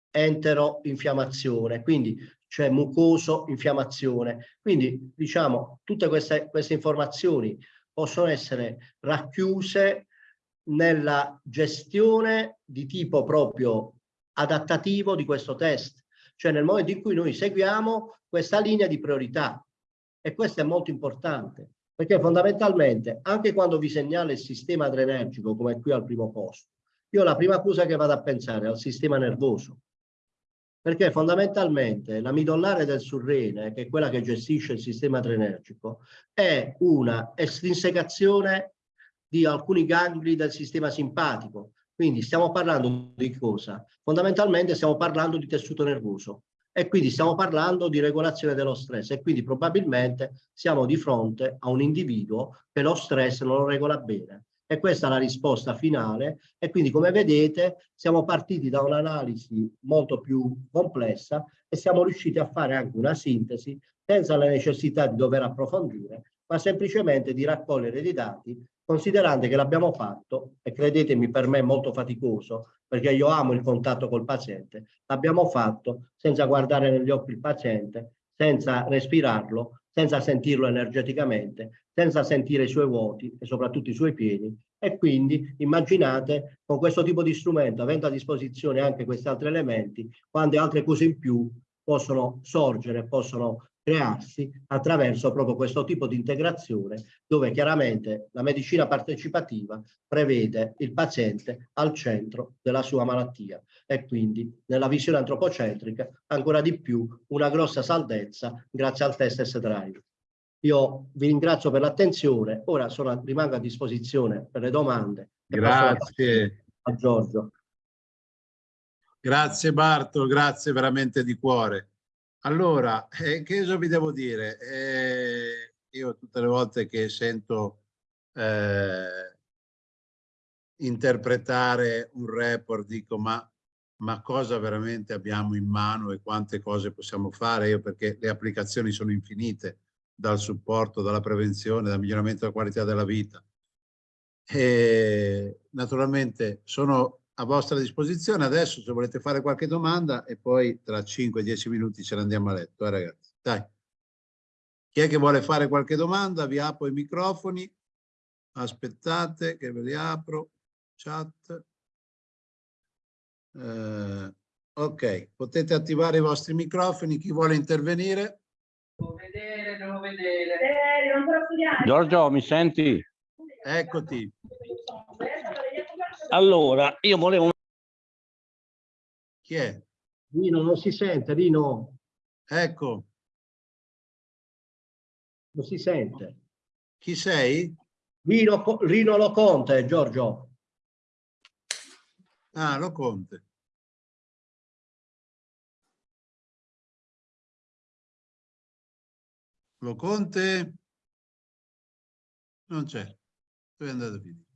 enteroinfiammazione, quindi cioè mucoso infiammazione. Quindi diciamo tutte queste, queste informazioni possono essere racchiuse nella gestione di tipo proprio adattativo di questo test, cioè nel momento in cui noi seguiamo questa linea di priorità. E questo è molto importante perché fondamentalmente anche quando vi segnala il sistema adrenergico come qui al primo posto io la prima cosa che vado a pensare è al sistema nervoso. Perché fondamentalmente la midollare del surrene che è quella che gestisce il sistema adrenergico è una estrinsecazione di alcuni gangli del sistema simpatico quindi stiamo parlando di cosa? Fondamentalmente stiamo parlando di tessuto nervoso e quindi stiamo parlando di regolazione dello stress e quindi probabilmente siamo di fronte a un individuo che lo stress non lo regola bene. E questa è la risposta finale e quindi come vedete siamo partiti da un'analisi molto più complessa e siamo riusciti a fare anche una sintesi senza la necessità di dover approfondire, ma semplicemente di raccogliere dei dati considerando che l'abbiamo fatto, e credetemi per me è molto faticoso, perché io amo il contatto col paziente, l'abbiamo fatto senza guardare negli occhi il paziente, senza respirarlo, senza sentirlo energeticamente, senza sentire i suoi vuoti e soprattutto i suoi piedi. E quindi immaginate con questo tipo di strumento, avendo a disposizione anche questi altri elementi, quante altre cose in più possono sorgere, possono crearsi attraverso proprio questo tipo di integrazione dove chiaramente la medicina partecipativa prevede il paziente al centro della sua malattia e quindi nella visione antropocentrica ancora di più una grossa salvezza grazie al test S-Drive. Io vi ringrazio per l'attenzione, ora sono, rimango a disposizione per le domande. Grazie. A Giorgio. Grazie Bartolo, grazie veramente di cuore. Allora, eh, che cosa vi devo dire? Eh, io tutte le volte che sento eh, interpretare un report dico ma, ma cosa veramente abbiamo in mano e quante cose possiamo fare? Io perché le applicazioni sono infinite, dal supporto, dalla prevenzione, dal miglioramento della qualità della vita. E naturalmente sono a vostra disposizione adesso se volete fare qualche domanda e poi tra 5-10 minuti ce ne andiamo a letto, eh, ragazzi. Dai. Chi è che vuole fare qualche domanda? Vi apro i microfoni. Aspettate che ve li apro. Chat. Eh, ok, potete attivare i vostri microfoni. Chi vuole intervenire? Devo vedere, devo vedere. Giorgio, mi senti? Eccoti. Allora, io volevo... Chi è? Rino, non si sente, Rino, Ecco. non si sente. Chi sei? Rino, Rino Lo Conte, Giorgio. Ah, lo Conte. Lo Conte? Non c'è. Dove è andato a finire?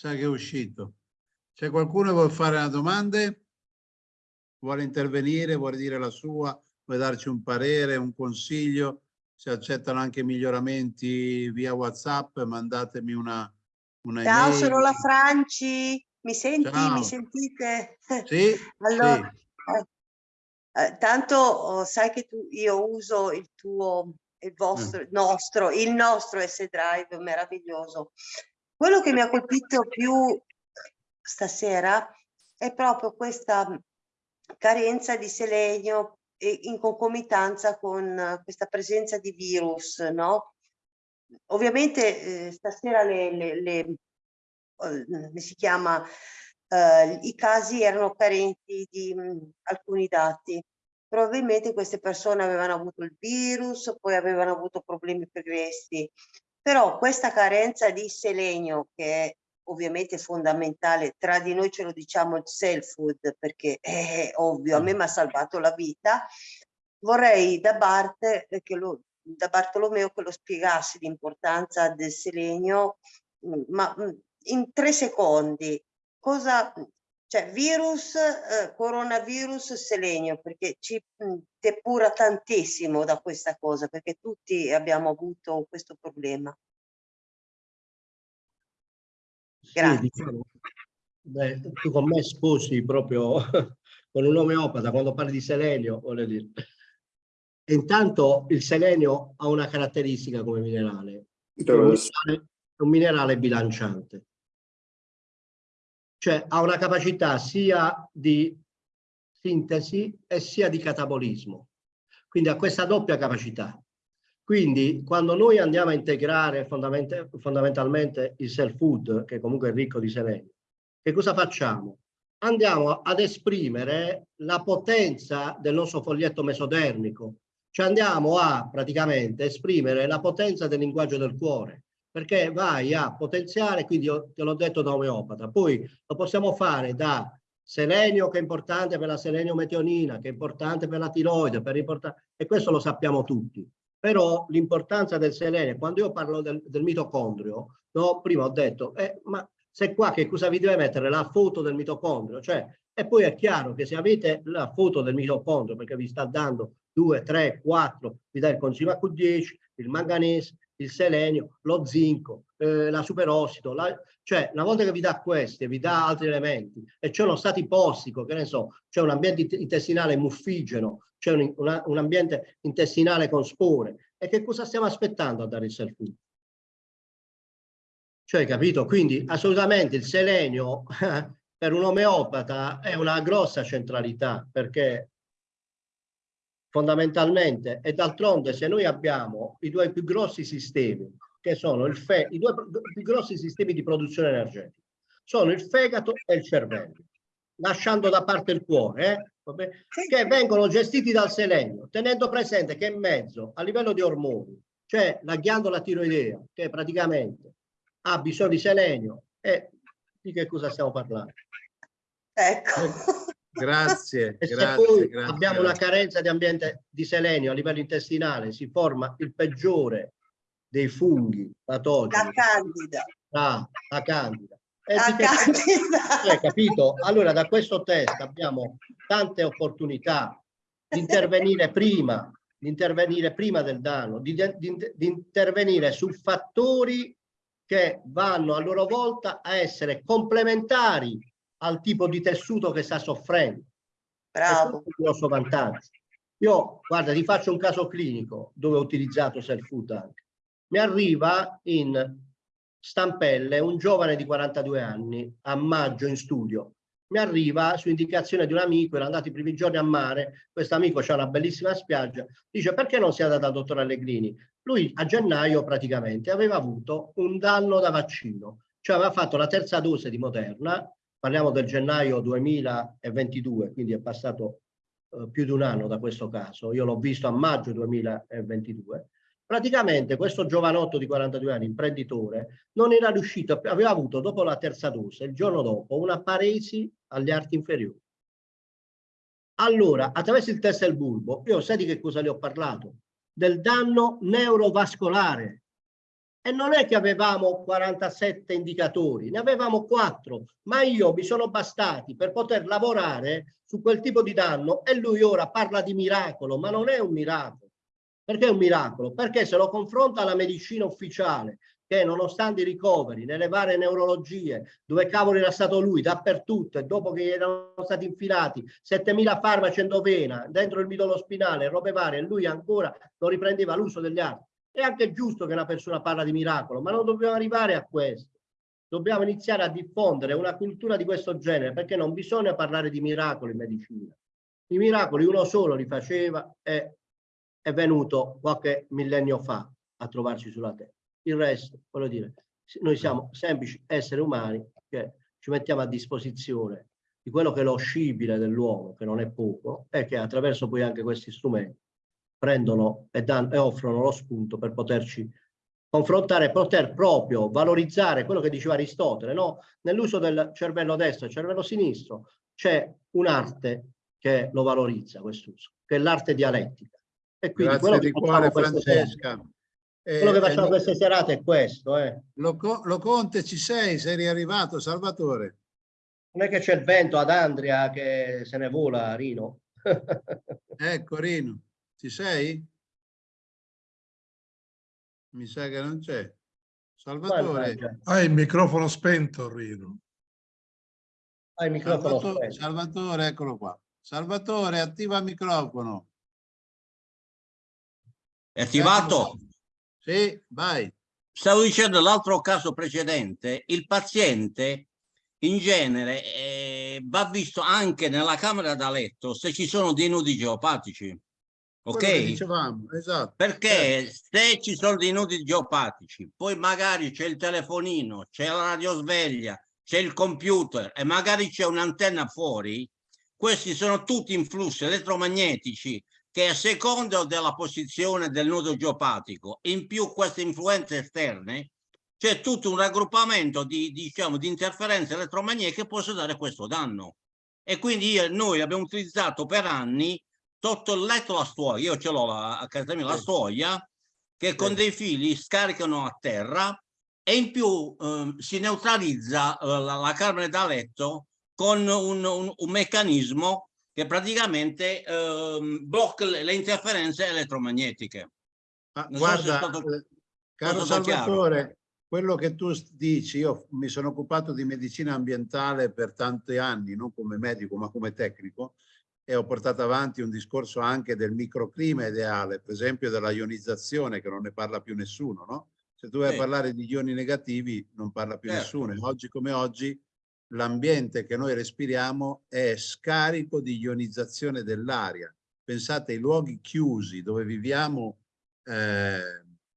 Sa che è uscito. C'è qualcuno che vuole fare una domanda? Vuole intervenire? Vuole dire la sua? Vuole darci un parere, un consiglio? Se accettano anche miglioramenti via WhatsApp, mandatemi una, una Ciao, email. sono la Franci. Mi senti? Ciao. Mi sentite? Sì, Allora, sì. eh, eh, tanto oh, sai che tu, io uso il tuo, il vostro, il nostro, il nostro S-Drive meraviglioso. Quello che mi ha colpito più stasera è proprio questa carenza di selenio in concomitanza con eh, questa presenza di virus, no? Ovviamente eh, stasera le, le, le eh, si chiama, eh, i casi erano carenti di mh, alcuni dati. Probabilmente queste persone avevano avuto il virus, poi avevano avuto problemi pregressi. Però questa carenza di selenio, che è ovviamente fondamentale, tra di noi ce lo diciamo il self food, perché è ovvio, a me mi ha salvato la vita, vorrei da Bart, eh, lo, da Bartolomeo che lo spiegasse l'importanza del selenio, mh, ma mh, in tre secondi, cosa, cioè virus, eh, coronavirus, selenio, perché ci mh, depura tantissimo da questa cosa, perché tutti abbiamo avuto questo problema. Sì, Grazie. diciamo, beh, tu con me sposi proprio con un omeopata quando parli di selenio, voglio dire. E intanto il selenio ha una caratteristica come minerale, è un minerale, è un minerale bilanciante. Cioè ha una capacità sia di sintesi e sia di catabolismo. Quindi ha questa doppia capacità. Quindi quando noi andiamo a integrare fondament fondamentalmente il self food, che comunque è ricco di selenio, che cosa facciamo? Andiamo ad esprimere la potenza del nostro foglietto mesodermico, cioè andiamo a praticamente esprimere la potenza del linguaggio del cuore, perché vai a potenziare, quindi io te l'ho detto da omeopata, poi lo possiamo fare da selenio che è importante per la selenio-metionina, che è importante per la tiroide, per e questo lo sappiamo tutti. Però l'importanza del selenio, quando io parlo del, del mitocondrio, no, prima ho detto, eh, ma se qua che cosa vi deve mettere? La foto del mitocondrio, cioè, e poi è chiaro che se avete la foto del mitocondrio, perché vi sta dando 2, 3, 4, vi dà il coenzima Q10, il manganese, il selenio, lo zinco, eh, la superossido, la, cioè una volta che vi dà questi e vi dà altri elementi e c'è uno stato ipossico, che ne so, c'è un ambiente intestinale muffigeno, c'è un, un, ambiente intestinale con spore, e che cosa stiamo aspettando a dare il self food? Cioè, capito? Quindi assolutamente il selenio per un omeopata è una grossa centralità, perché fondamentalmente e d'altronde se noi abbiamo i due più grossi sistemi che sono il fe i due più grossi sistemi di produzione energetica sono il fegato e il cervello lasciando da parte il cuore eh? che vengono gestiti dal selenio, tenendo presente che in mezzo, a livello di ormoni, c'è la ghiandola tiroidea, che praticamente ha bisogno di selenio e di che cosa stiamo parlando? Ecco. Grazie, E se grazie, poi grazie, abbiamo una carenza di ambiente di selenio a livello intestinale, si forma il peggiore dei funghi La patogeni, candida. la, la candida. E La candida. Hai capito? Allora da questo test abbiamo tante opportunità di intervenire prima, di intervenire prima del danno, di, di- di intervenire su fattori che vanno a loro volta a essere complementari al tipo di tessuto che sta soffrendo. Bravo. È il grosso vantaggio. Io, guarda, ti faccio un caso clinico dove ho utilizzato self food anche. Mi arriva in stampelle un giovane di 42 anni a maggio in studio. Mi arriva su indicazione di un amico, era andato i primi giorni a mare, questo amico c'ha una bellissima spiaggia, dice perché non si è andato al dottor Allegrini? Lui a gennaio praticamente aveva avuto un danno da vaccino, cioè aveva fatto la terza dose di Moderna, parliamo del gennaio 2022, quindi è passato eh, più di un anno da questo caso, io l'ho visto a maggio 2022, praticamente questo giovanotto di 42 anni, imprenditore, non era riuscito, aveva avuto dopo la terza dose, il giorno dopo, una paresi agli arti inferiori. Allora, attraverso il test del bulbo, io sai di che cosa le ho parlato? Del danno neurovascolare. E non è che avevamo 47 indicatori, ne avevamo 4, ma io mi sono bastati per poter lavorare su quel tipo di danno e lui ora parla di miracolo, ma non è un miracolo. Perché è un miracolo? Perché se lo confronta alla medicina ufficiale, che nonostante i ricoveri nelle varie neurologie, dove cavolo era stato lui, dappertutto, e dopo che erano stati infilati 7000 farmaci endovena dentro il midollo spinale, robe varie, lui ancora non riprendeva l'uso degli arti. È anche giusto che una persona parla di miracolo, ma non dobbiamo arrivare a questo. Dobbiamo iniziare a diffondere una cultura di questo genere, perché non bisogna parlare di miracoli in medicina. I miracoli uno solo li faceva e è venuto qualche millennio fa a trovarci sulla terra. Il resto, voglio dire, noi siamo semplici esseri umani che ci mettiamo a disposizione di quello che è lo scibile dell'uomo, che non è poco, e che attraverso poi anche questi strumenti prendono e, danno, e offrono lo spunto per poterci confrontare, poter proprio valorizzare quello che diceva Aristotele, no? Nell'uso del cervello destro e cervello sinistro c'è un'arte che lo valorizza quest'uso, che è l'arte dialettica. E quindi quello Grazie che di cuore Francesca. quello che Eh, facciamo eh, queste serate è questo, eh. Lo, lo Conte ci sei? Sei riarrivato, Salvatore? Non è che c'è il vento ad Andria che se ne vola, Rino. Ecco Rino, ci sei? Mi sa che non c'è. Salvatore, Hai il microfono spento, Rino. Hai il microfono Salvatore, spento. Salvatore, eccolo qua. Salvatore, attiva il microfono. È attivato? Sì, vai. Stavo dicendo l'altro caso precedente, il paziente in genere eh, va visto anche nella camera da letto se ci sono dei nodi geopatici. Ok? dicevamo, esatto. Perché se ci sono dei nodi geopatici, poi magari c'è il telefonino, c'è la radiosveglia, c'è il computer e magari c'è un'antenna fuori, questi sono tutti influssi elettromagnetici che a seconda della posizione del nodo geopatico, in più queste influenze esterne, c'è tutto un raggruppamento di, diciamo, di interferenze elettromagnetiche che possono dare questo danno. E quindi io- noi abbiamo utilizzato per anni sotto il letto la stuoia, io ce l'ho a casa mia la stuoia, che con dei fili scaricano a terra e in più ehm, si neutralizza eh, la, la carne da letto con un, un- un meccanismo che praticamente ehm, blocca le, le interferenze elettromagnetiche. Ma guarda, stato- eh, caro chiaro. Salvatore, quello che tu dici, io mi sono occupato di medicina ambientale per tanti anni, non come medico ma come tecnico, e ho portato avanti un discorso anche del microclima ideale, per esempio della ionizzazione, che non ne parla più nessuno, no? Se tu vai Sì. a parlare di ioni negativi non parla più Certo. nessuno. Oggi come oggi l'ambiente che noi respiriamo è scarico di ionizzazione dell'aria. Pensate ai luoghi chiusi dove viviamo eh,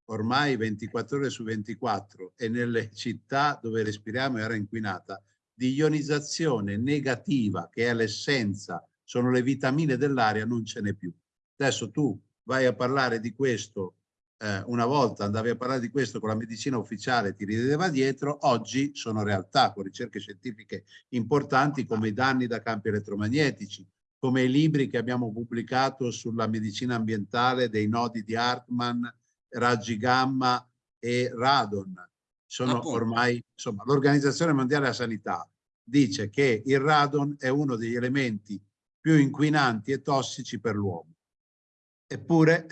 ormai 24 ore su 24 e nelle città dove respiriamo aria inquinata, di ionizzazione negativa che è l'essenza sono le vitamine dell'aria, non ce n'è più. Adesso tu vai a parlare di questo, eh, una volta andavi a parlare di questo con la medicina ufficiale, ti rideva dietro, oggi sono realtà con ricerche scientifiche importanti come i danni da campi elettromagnetici, come i libri che abbiamo pubblicato sulla medicina ambientale dei nodi di Hartmann, raggi gamma e radon. Sono Appunto. ormai, insomma, l'Organizzazione Mondiale della Sanità dice che il radon è uno degli elementi più inquinanti e tossici per l'uomo. Eppure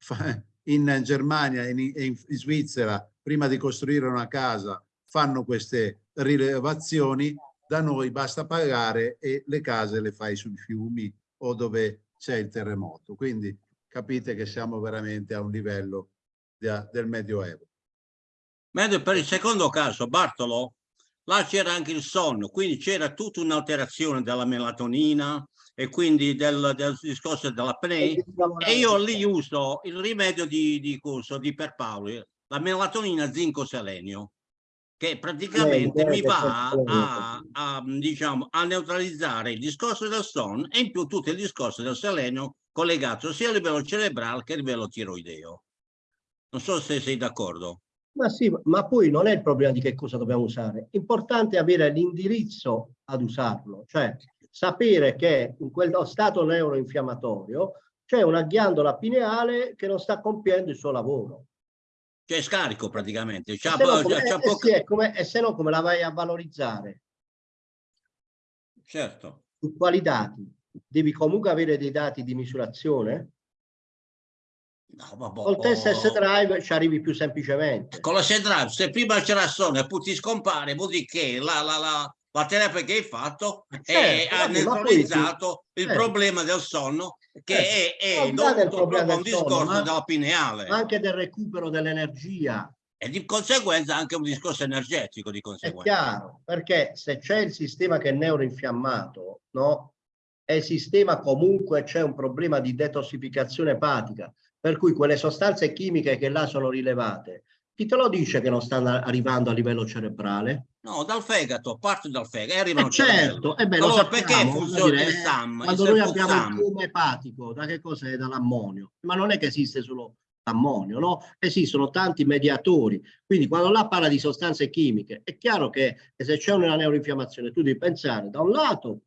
in Germania e in, in Svizzera, prima di costruire una casa, fanno queste rilevazioni, da noi basta pagare e le case le fai sui fiumi o dove c'è il terremoto. Quindi capite che siamo veramente a un livello de- del Medioevo. Mentre per il secondo caso, Bartolo, là c'era anche il sonno, quindi c'era tutta un'alterazione della melatonina e quindi del, del discorso dell'apnea. E io lì uso il rimedio di, di corso di Perpaoli, la melatonina zinco selenio, che praticamente mi bene, va a, a, diciamo, a neutralizzare il discorso del sonno e in più tutto il discorso del selenio collegato sia a livello cerebrale che a livello tiroideo. Non so se sei d'accordo. Ma sì, ma poi non è il problema di che cosa dobbiamo usare. Importante è avere l'indirizzo ad usarlo, cioè sapere che in quello stato neuroinfiammatorio c'è una ghiandola pineale che non sta compiendo il suo lavoro. C'è scarico praticamente. E se, no come, eh, poca- sì, come- e se no come la vai a valorizzare? Certo. Su quali dati? Devi comunque avere dei dati di misurazione? No, vabbè, Col test oh. S-Drive ci arrivi più semplicemente. Con la S-Drive, se prima c'era sonno e poi ti scompare, vuol dire che la, la, la, la terapia che hai fatto Certo, è, ha neutralizzato il certo. problema del sonno che è, è del dovuto problema proprio a un sonno, discorso ma- della pineale Anche del recupero dell'energia. e di conseguenza anche un discorso energetico di È conseguenza. chiaro, perché se c'è il sistema che è neuroinfiammato, no? E il sistema comunque c'è un problema di detossificazione epatica, per cui quelle sostanze chimiche che là sono rilevate, chi te lo dice che non stanno arrivando a livello cerebrale? No, dal fegato, parto dal fegato e arrivano Eh cervello. certo, eh beh, lo Allora, perché sappiamo, funziona voglio dire, il SAM, il Quando noi abbiamo il Serpuzam? fiume epatico, da che cos'è? Dall'ammonio. Ma non è che esiste solo l'ammonio, no? Esistono tanti mediatori. Quindi quando là parla di sostanze chimiche, è chiaro che se c'è una neuroinfiammazione, tu devi pensare da un lato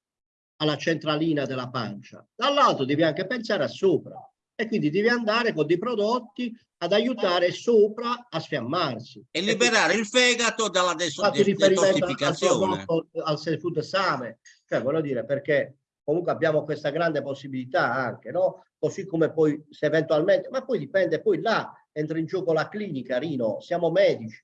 alla centralina della pancia, dall'altro devi anche pensare a sopra. E quindi devi andare con dei prodotti ad aiutare sopra a sfiammarsi. E liberare il fegato dalla al detossificazione. prodotto, al seafood same, cioè voglio dire perché comunque abbiamo questa grande possibilità anche, no? Così come poi se eventualmente, ma poi dipende, poi là entra in gioco la clinica, Rino, siamo medici,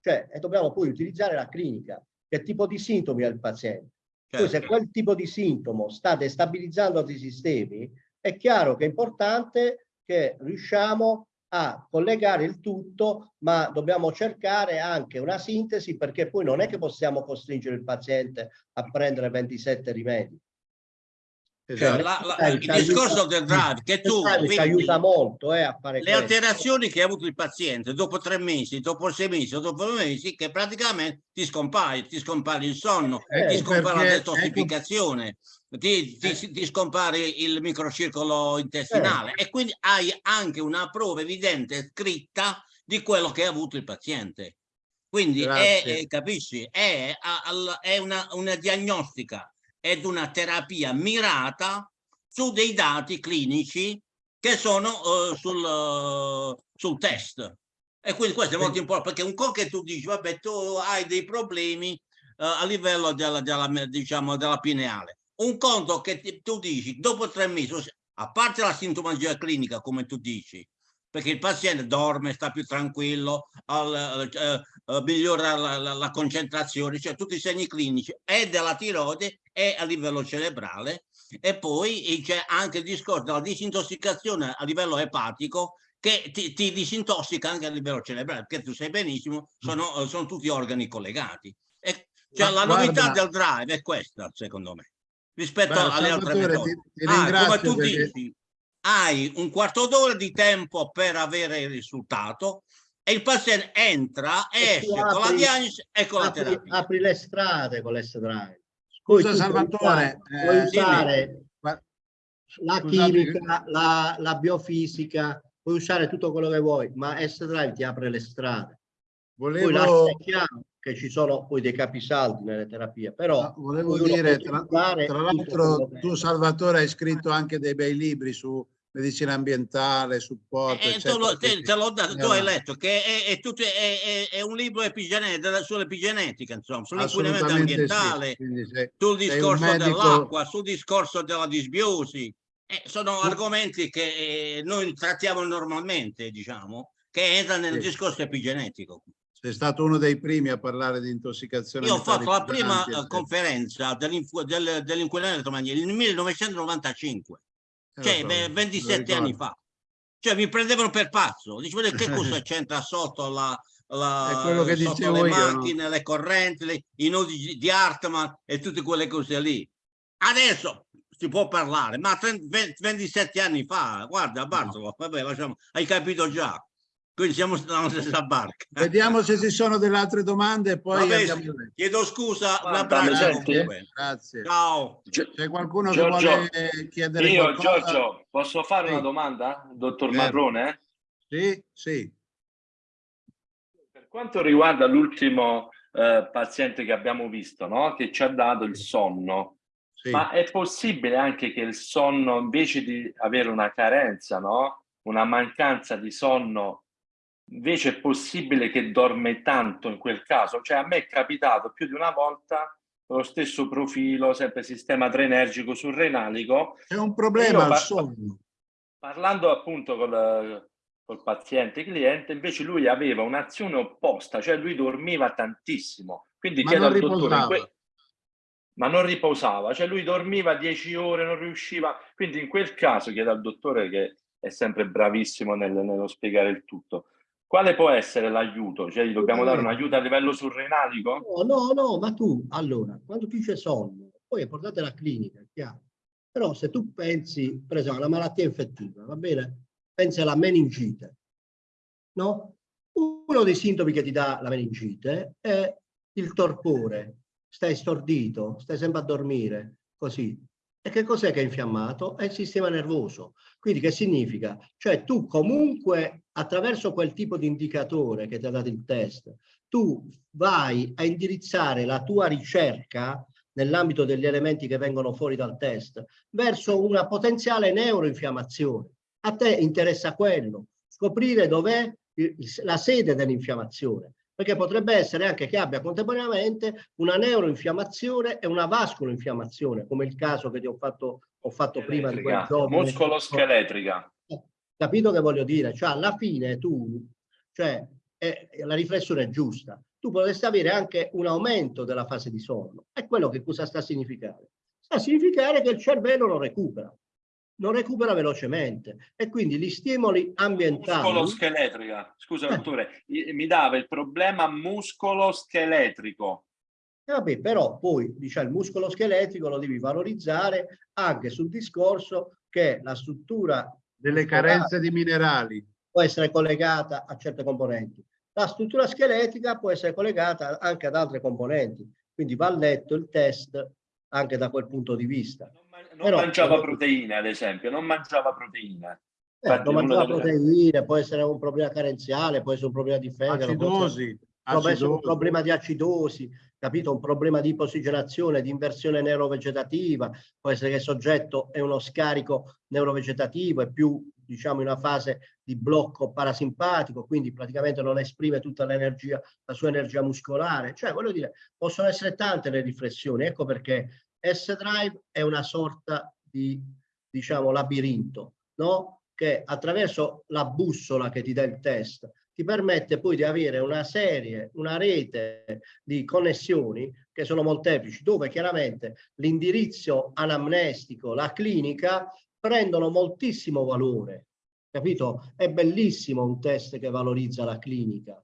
cioè e dobbiamo poi utilizzare la clinica, che tipo di sintomi ha il paziente. Poi se Certo. quel tipo di sintomo sta destabilizzando altri sistemi, è chiaro che è importante che riusciamo a collegare il tutto, ma dobbiamo cercare anche una sintesi perché poi non è che possiamo costringere il paziente a prendere 27 rimedi. Esatto. la- la- il discorso del drive, che tu vedi aiuta molto eh, a fare le questo. alterazioni che ha avuto il paziente dopo tre mesi, dopo sei mesi, dopo due mesi, che praticamente ti scompare, ti scompare il sonno, Eh, ti ecco scompare la detossificazione, ti, ti- Eh. ti scompare il microcircolo intestinale e quindi hai anche una prova evidente scritta di quello che ha avuto il paziente. Quindi è, è- capisci, è, è una, una diagnostica ed una terapia mirata su dei dati clinici che sono eh, sul, eh, sul test. E quindi questo è molto importante perché un po' che tu dici, vabbè, tu hai dei problemi eh, a livello della, della, diciamo, della pineale. Un conto che ti- tu dici, dopo tre mesi, a parte la sintomatologia clinica, come tu dici, perché il paziente dorme, sta più tranquillo, al- eh, eh, migliora la, la- la concentrazione, cioè tutti i segni clinici e della tiroide e a livello cerebrale e poi c'è anche il discorso della disintossicazione a livello epatico che ti, ti disintossica anche a livello cerebrale, perché tu sai benissimo, sono, eh, sono tutti organi collegati. E, cioè, la novità guarda- del drive è questa, secondo me, rispetto Guarda, alle altre metodi. ti- ti Ah, come tu perché- dici, hai un quarto d'ora di tempo per avere il risultato e il paziente entra, E esce con la apri- diagnosi e con la apri, terapia. apri le strade con l'S-Drive. Scusa Poi Salvatore, usare- puoi eh, usare la chimica, la, la biofisica, puoi usare tutto quello che vuoi, ma S-Drive ti apre le strade. Poi Volevo, lascia chiaro che ci sono poi dei capisaldi nelle terapie, però no, volevo ognuno dire, tra, tra l'altro tu Salvatore hai scritto anche dei bei libri su medicina ambientale, supporto, Eh, tu eccetera. te, te l'ho dato, tu hai letto che è, è tutto- è- è- un libro epigenetica, sull'epigenetica, insomma, sull'inquinamento sì, ambientale, quindi se- sul discorso medico- dell'acqua, sul discorso della disbiosi. Eh, sono Tu- argomenti che eh, noi trattiamo normalmente, diciamo, che entrano nel Sì. discorso epigenetico. sei stato uno dei primi a parlare di intossicazione. Io ho fatto la prima eh, conferenza dell'inquinamento elettromagnetico nel 1995, Eh, lo cioè so, ve- lo 27 anni fa. Cioè mi prendevano per pazzo, dicevano che cosa c'entra sotto la, la- sotto le io, no? macchine, le correnti, le- i nodi di- Hartmann e tutte quelle cose lì. Adesso si può parlare, ma 30 20 27 anni fa, guarda Bartolo, vabbè, lasciamo, hai capito già. Quindi siamo sulla stessa barca. Vediamo se ci sono delle altre domande e poi Vabbè, avanti. Chiedo scusa, senti? comunque. Grazie. Ciao. C'è qualcuno che Giorgio, vuole chiedere Io, qualcosa? Giorgio, posso fare Sì. una domanda, dottor Certo. Marrone? Sì, sì. Per quanto riguarda l'ultimo eh, paziente che abbiamo visto, no? che ci ha dato il sonno, sì. ma è possibile anche che il sonno, invece di avere una carenza, no? una mancanza di sonno, invece è possibile che dorme tanto in quel caso? Cioè a me è capitato più di una volta lo stesso profilo, sempre sistema adrenergico surrenalico, C'è un problema al sonno. Parlando appunto col, col paziente cliente, invece lui aveva un'azione opposta, cioè lui dormiva tantissimo. Quindi Ma chiedo non al dottore, ma non riposava, cioè lui dormiva 10 ore, non riusciva. Quindi in quel caso chiedo al dottore che è sempre bravissimo nel- nello spiegare il tutto. Quale può essere l'aiuto? Cioè gli dobbiamo dare un aiuto a livello surrenalico? No, no, no, ma tu, allora, quando tu c'è sonno, poi è portata alla clinica, è chiaro. Però se tu pensi, per esempio, alla malattia infettiva, va bene? Pensi alla meningite, no? Uno dei sintomi che ti dà la meningite è il torpore, stai stordito, stai sempre a dormire, così. E che cos'è che è infiammato? È il sistema nervoso. Quindi che significa? Cioè tu comunque attraverso quel tipo di indicatore che ti ha dato il test, tu vai a indirizzare la tua ricerca nell'ambito degli elementi che vengono fuori dal test verso una potenziale neuroinfiammazione. A te interessa quello, scoprire dov'è la sede dell'infiammazione, perché potrebbe essere anche che abbia contemporaneamente una neuroinfiammazione e una vascoloinfiammazione, come il caso che ti ho fatto, ho fatto prima di quel Scheletrica, giovane. Muscolo-scheletrica. Capito che voglio dire? Cioè, alla fine tu, cioè, è- la riflessione è giusta. Tu potresti avere anche un aumento della fase di sonno. E quello che cosa sta a significare? Sta a significare che il cervello non recupera, non recupera velocemente e quindi gli stimoli ambientali Muscolo-scheletrica. Scusa, Eh. dottore, mi dava il problema muscolo-scheletrico. Eh, Vabbè, però poi diciamo, il muscolo scheletrico lo devi valorizzare anche sul discorso che la struttura Delle carenze di minerali. può essere collegata a certe componenti. La struttura scheletrica può essere collegata anche ad altre componenti, quindi va letto il test anche da quel punto di vista. Non, ma- non Però- mangiava proteine, ad esempio, non mangiava proteine. Eh, Infatti, non delle- proteine, può essere un problema carenziale, può essere un problema di fegato, può essere- Acidosi. può essere un acidosi. problema di acidosi, capito? Un problema di ipossigenazione, di inversione neurovegetativa, può essere che il soggetto è uno scarico neurovegetativo, è più diciamo in una fase di blocco parasimpatico, quindi praticamente non esprime tutta l'energia, la sua energia muscolare. Cioè, voglio dire, possono essere tante le riflessioni, ecco perché S-Drive è una sorta di, diciamo, labirinto, no? Che attraverso la bussola che ti dà il test, ti permette poi di avere una serie, una rete di connessioni che sono molteplici, dove chiaramente l'indirizzo anamnestico, la clinica, prendono moltissimo valore. Capito? È bellissimo un test che valorizza la clinica.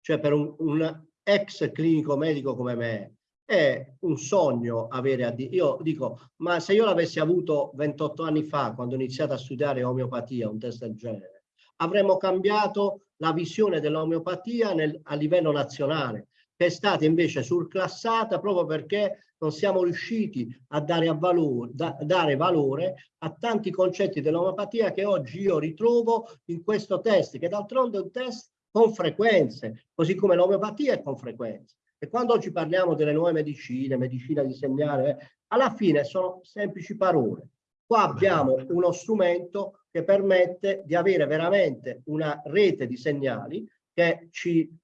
Cioè per un, un ex clinico medico come me è un sogno avere a di- io dico ma se io l'avessi avuto 28 anni fa quando ho iniziato a studiare omeopatia un test del genere avremmo cambiato la visione dell'omeopatia nel- a livello nazionale che è stata invece surclassata proprio perché non siamo riusciti a dare, valore, da, dare valore a tanti concetti dell'omeopatia che oggi io ritrovo in questo test, che d'altronde è un test con frequenze, così come l'omeopatia è con frequenze. E quando oggi parliamo delle nuove medicine, medicina di segnale, eh, alla fine sono semplici parole. Qua abbiamo uno strumento che permette di avere veramente una rete di segnali che ci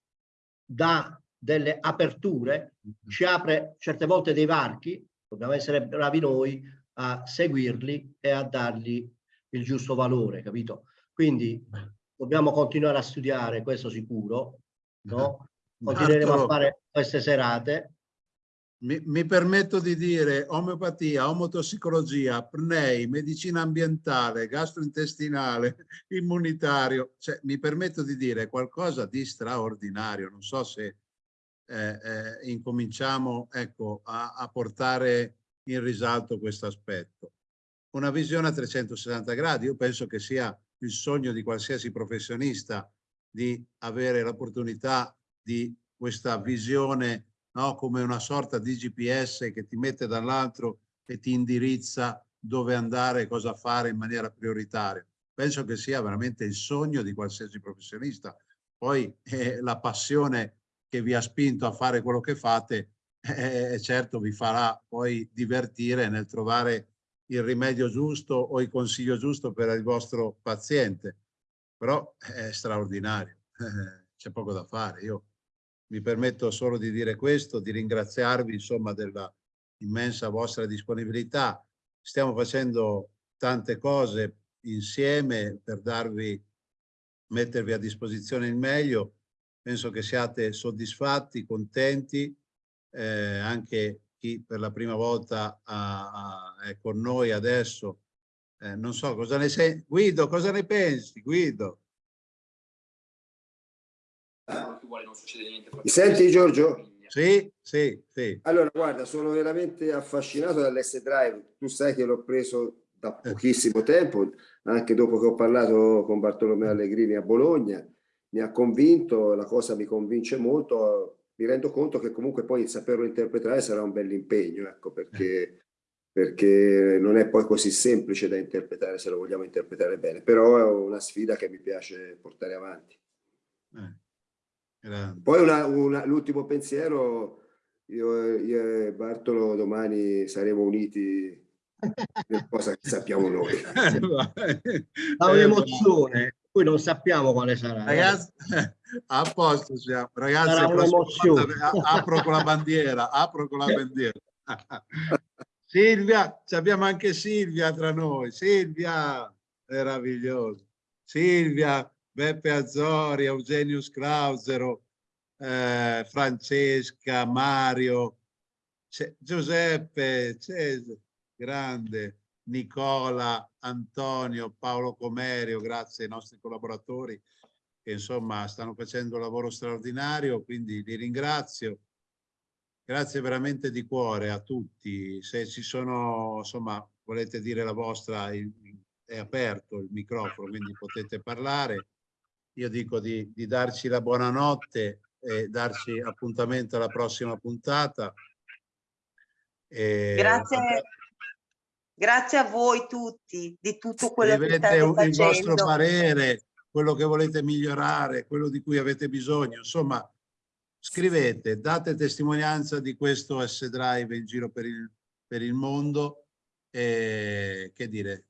dà delle aperture, ci apre certe volte dei varchi, dobbiamo essere bravi noi a seguirli e a dargli il giusto valore, capito? Quindi dobbiamo continuare a studiare, questo sicuro, no? Continueremo a fare queste serate. Mi, mi, permetto di dire omeopatia, omotossicologia, PNEI, medicina ambientale, gastrointestinale, immunitario, cioè mi permetto di dire qualcosa di straordinario, non so se eh, eh, incominciamo ecco, a, a portare in risalto questo aspetto. Una visione a 360 gradi, io penso che sia il sogno di qualsiasi professionista di avere l'opportunità di questa visione no? come una sorta di GPS che ti mette dall'altro e ti indirizza dove andare e cosa fare in maniera prioritaria. Penso che sia veramente il sogno di qualsiasi professionista. Poi eh, la passione che vi ha spinto a fare quello che fate, eh, certo vi farà poi divertire nel trovare il rimedio giusto o il consiglio giusto per il vostro paziente. Però è straordinario, c'è poco da fare. Io mi permetto solo di dire questo, di ringraziarvi insomma della immensa vostra disponibilità. Stiamo facendo tante cose insieme per darvi, mettervi a disposizione il meglio penso che siate soddisfatti, contenti, eh, anche chi per la prima volta ha, ha, è con noi adesso. Eh, non so cosa ne sei. Guido, cosa ne pensi? Guido. Mi senti Giorgio? Sì, sì, sì. Allora, guarda, sono veramente affascinato dall'S-Drive. Tu sai che l'ho preso da eh. pochissimo tempo, anche dopo che ho parlato con Bartolomeo Allegrini a Bologna mi ha convinto, la cosa mi convince molto, mi rendo conto che comunque poi saperlo interpretare sarà un bel impegno, ecco, perché, perché non è poi così semplice da interpretare se lo vogliamo interpretare bene, però è una sfida che mi piace portare avanti. Eh, poi l'ultimo pensiero, io, io e Bartolo domani saremo uniti cosa che sappiamo noi. Ha un'emozione poi non sappiamo quale sarà. Eh. Ragazzi, a posto siamo. Ragazzi, apro con la bandiera, apro con la bandiera. Silvia, abbiamo anche Silvia tra noi. Silvia, meraviglioso. Silvia, Beppe Azzori, Eugenius Clausero, eh, Francesca, Mario, Giuseppe, Cesare, grande. Nicola, Antonio, Paolo Comerio, grazie ai nostri collaboratori che insomma stanno facendo un lavoro straordinario, quindi li ringrazio. Grazie veramente di cuore a tutti. Se ci sono, insomma, volete dire la vostra, è aperto il microfono, quindi potete parlare. Io dico di, di darci la buonanotte e darci appuntamento alla prossima puntata. E, Grazie. Grazie a voi tutti di tutto quello che state facendo. il vostro parere, quello che volete migliorare, quello di cui avete bisogno. Insomma, scrivete, date testimonianza di questo S-Drive in giro per il, per il mondo. E, che dire,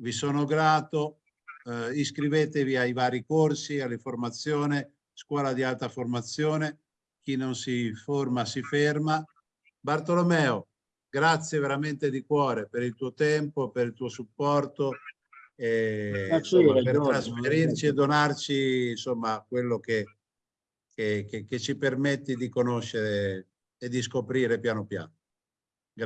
vi sono grato. Eh, iscrivetevi ai vari corsi, alle formazioni, scuola di alta formazione. Chi non si forma si ferma. Bartolomeo, grazie veramente di cuore per il tuo tempo, per il tuo supporto, e, insomma, per trasferirci e donarci insomma, quello che, che, che, che ci permetti di conoscere e di scoprire piano piano.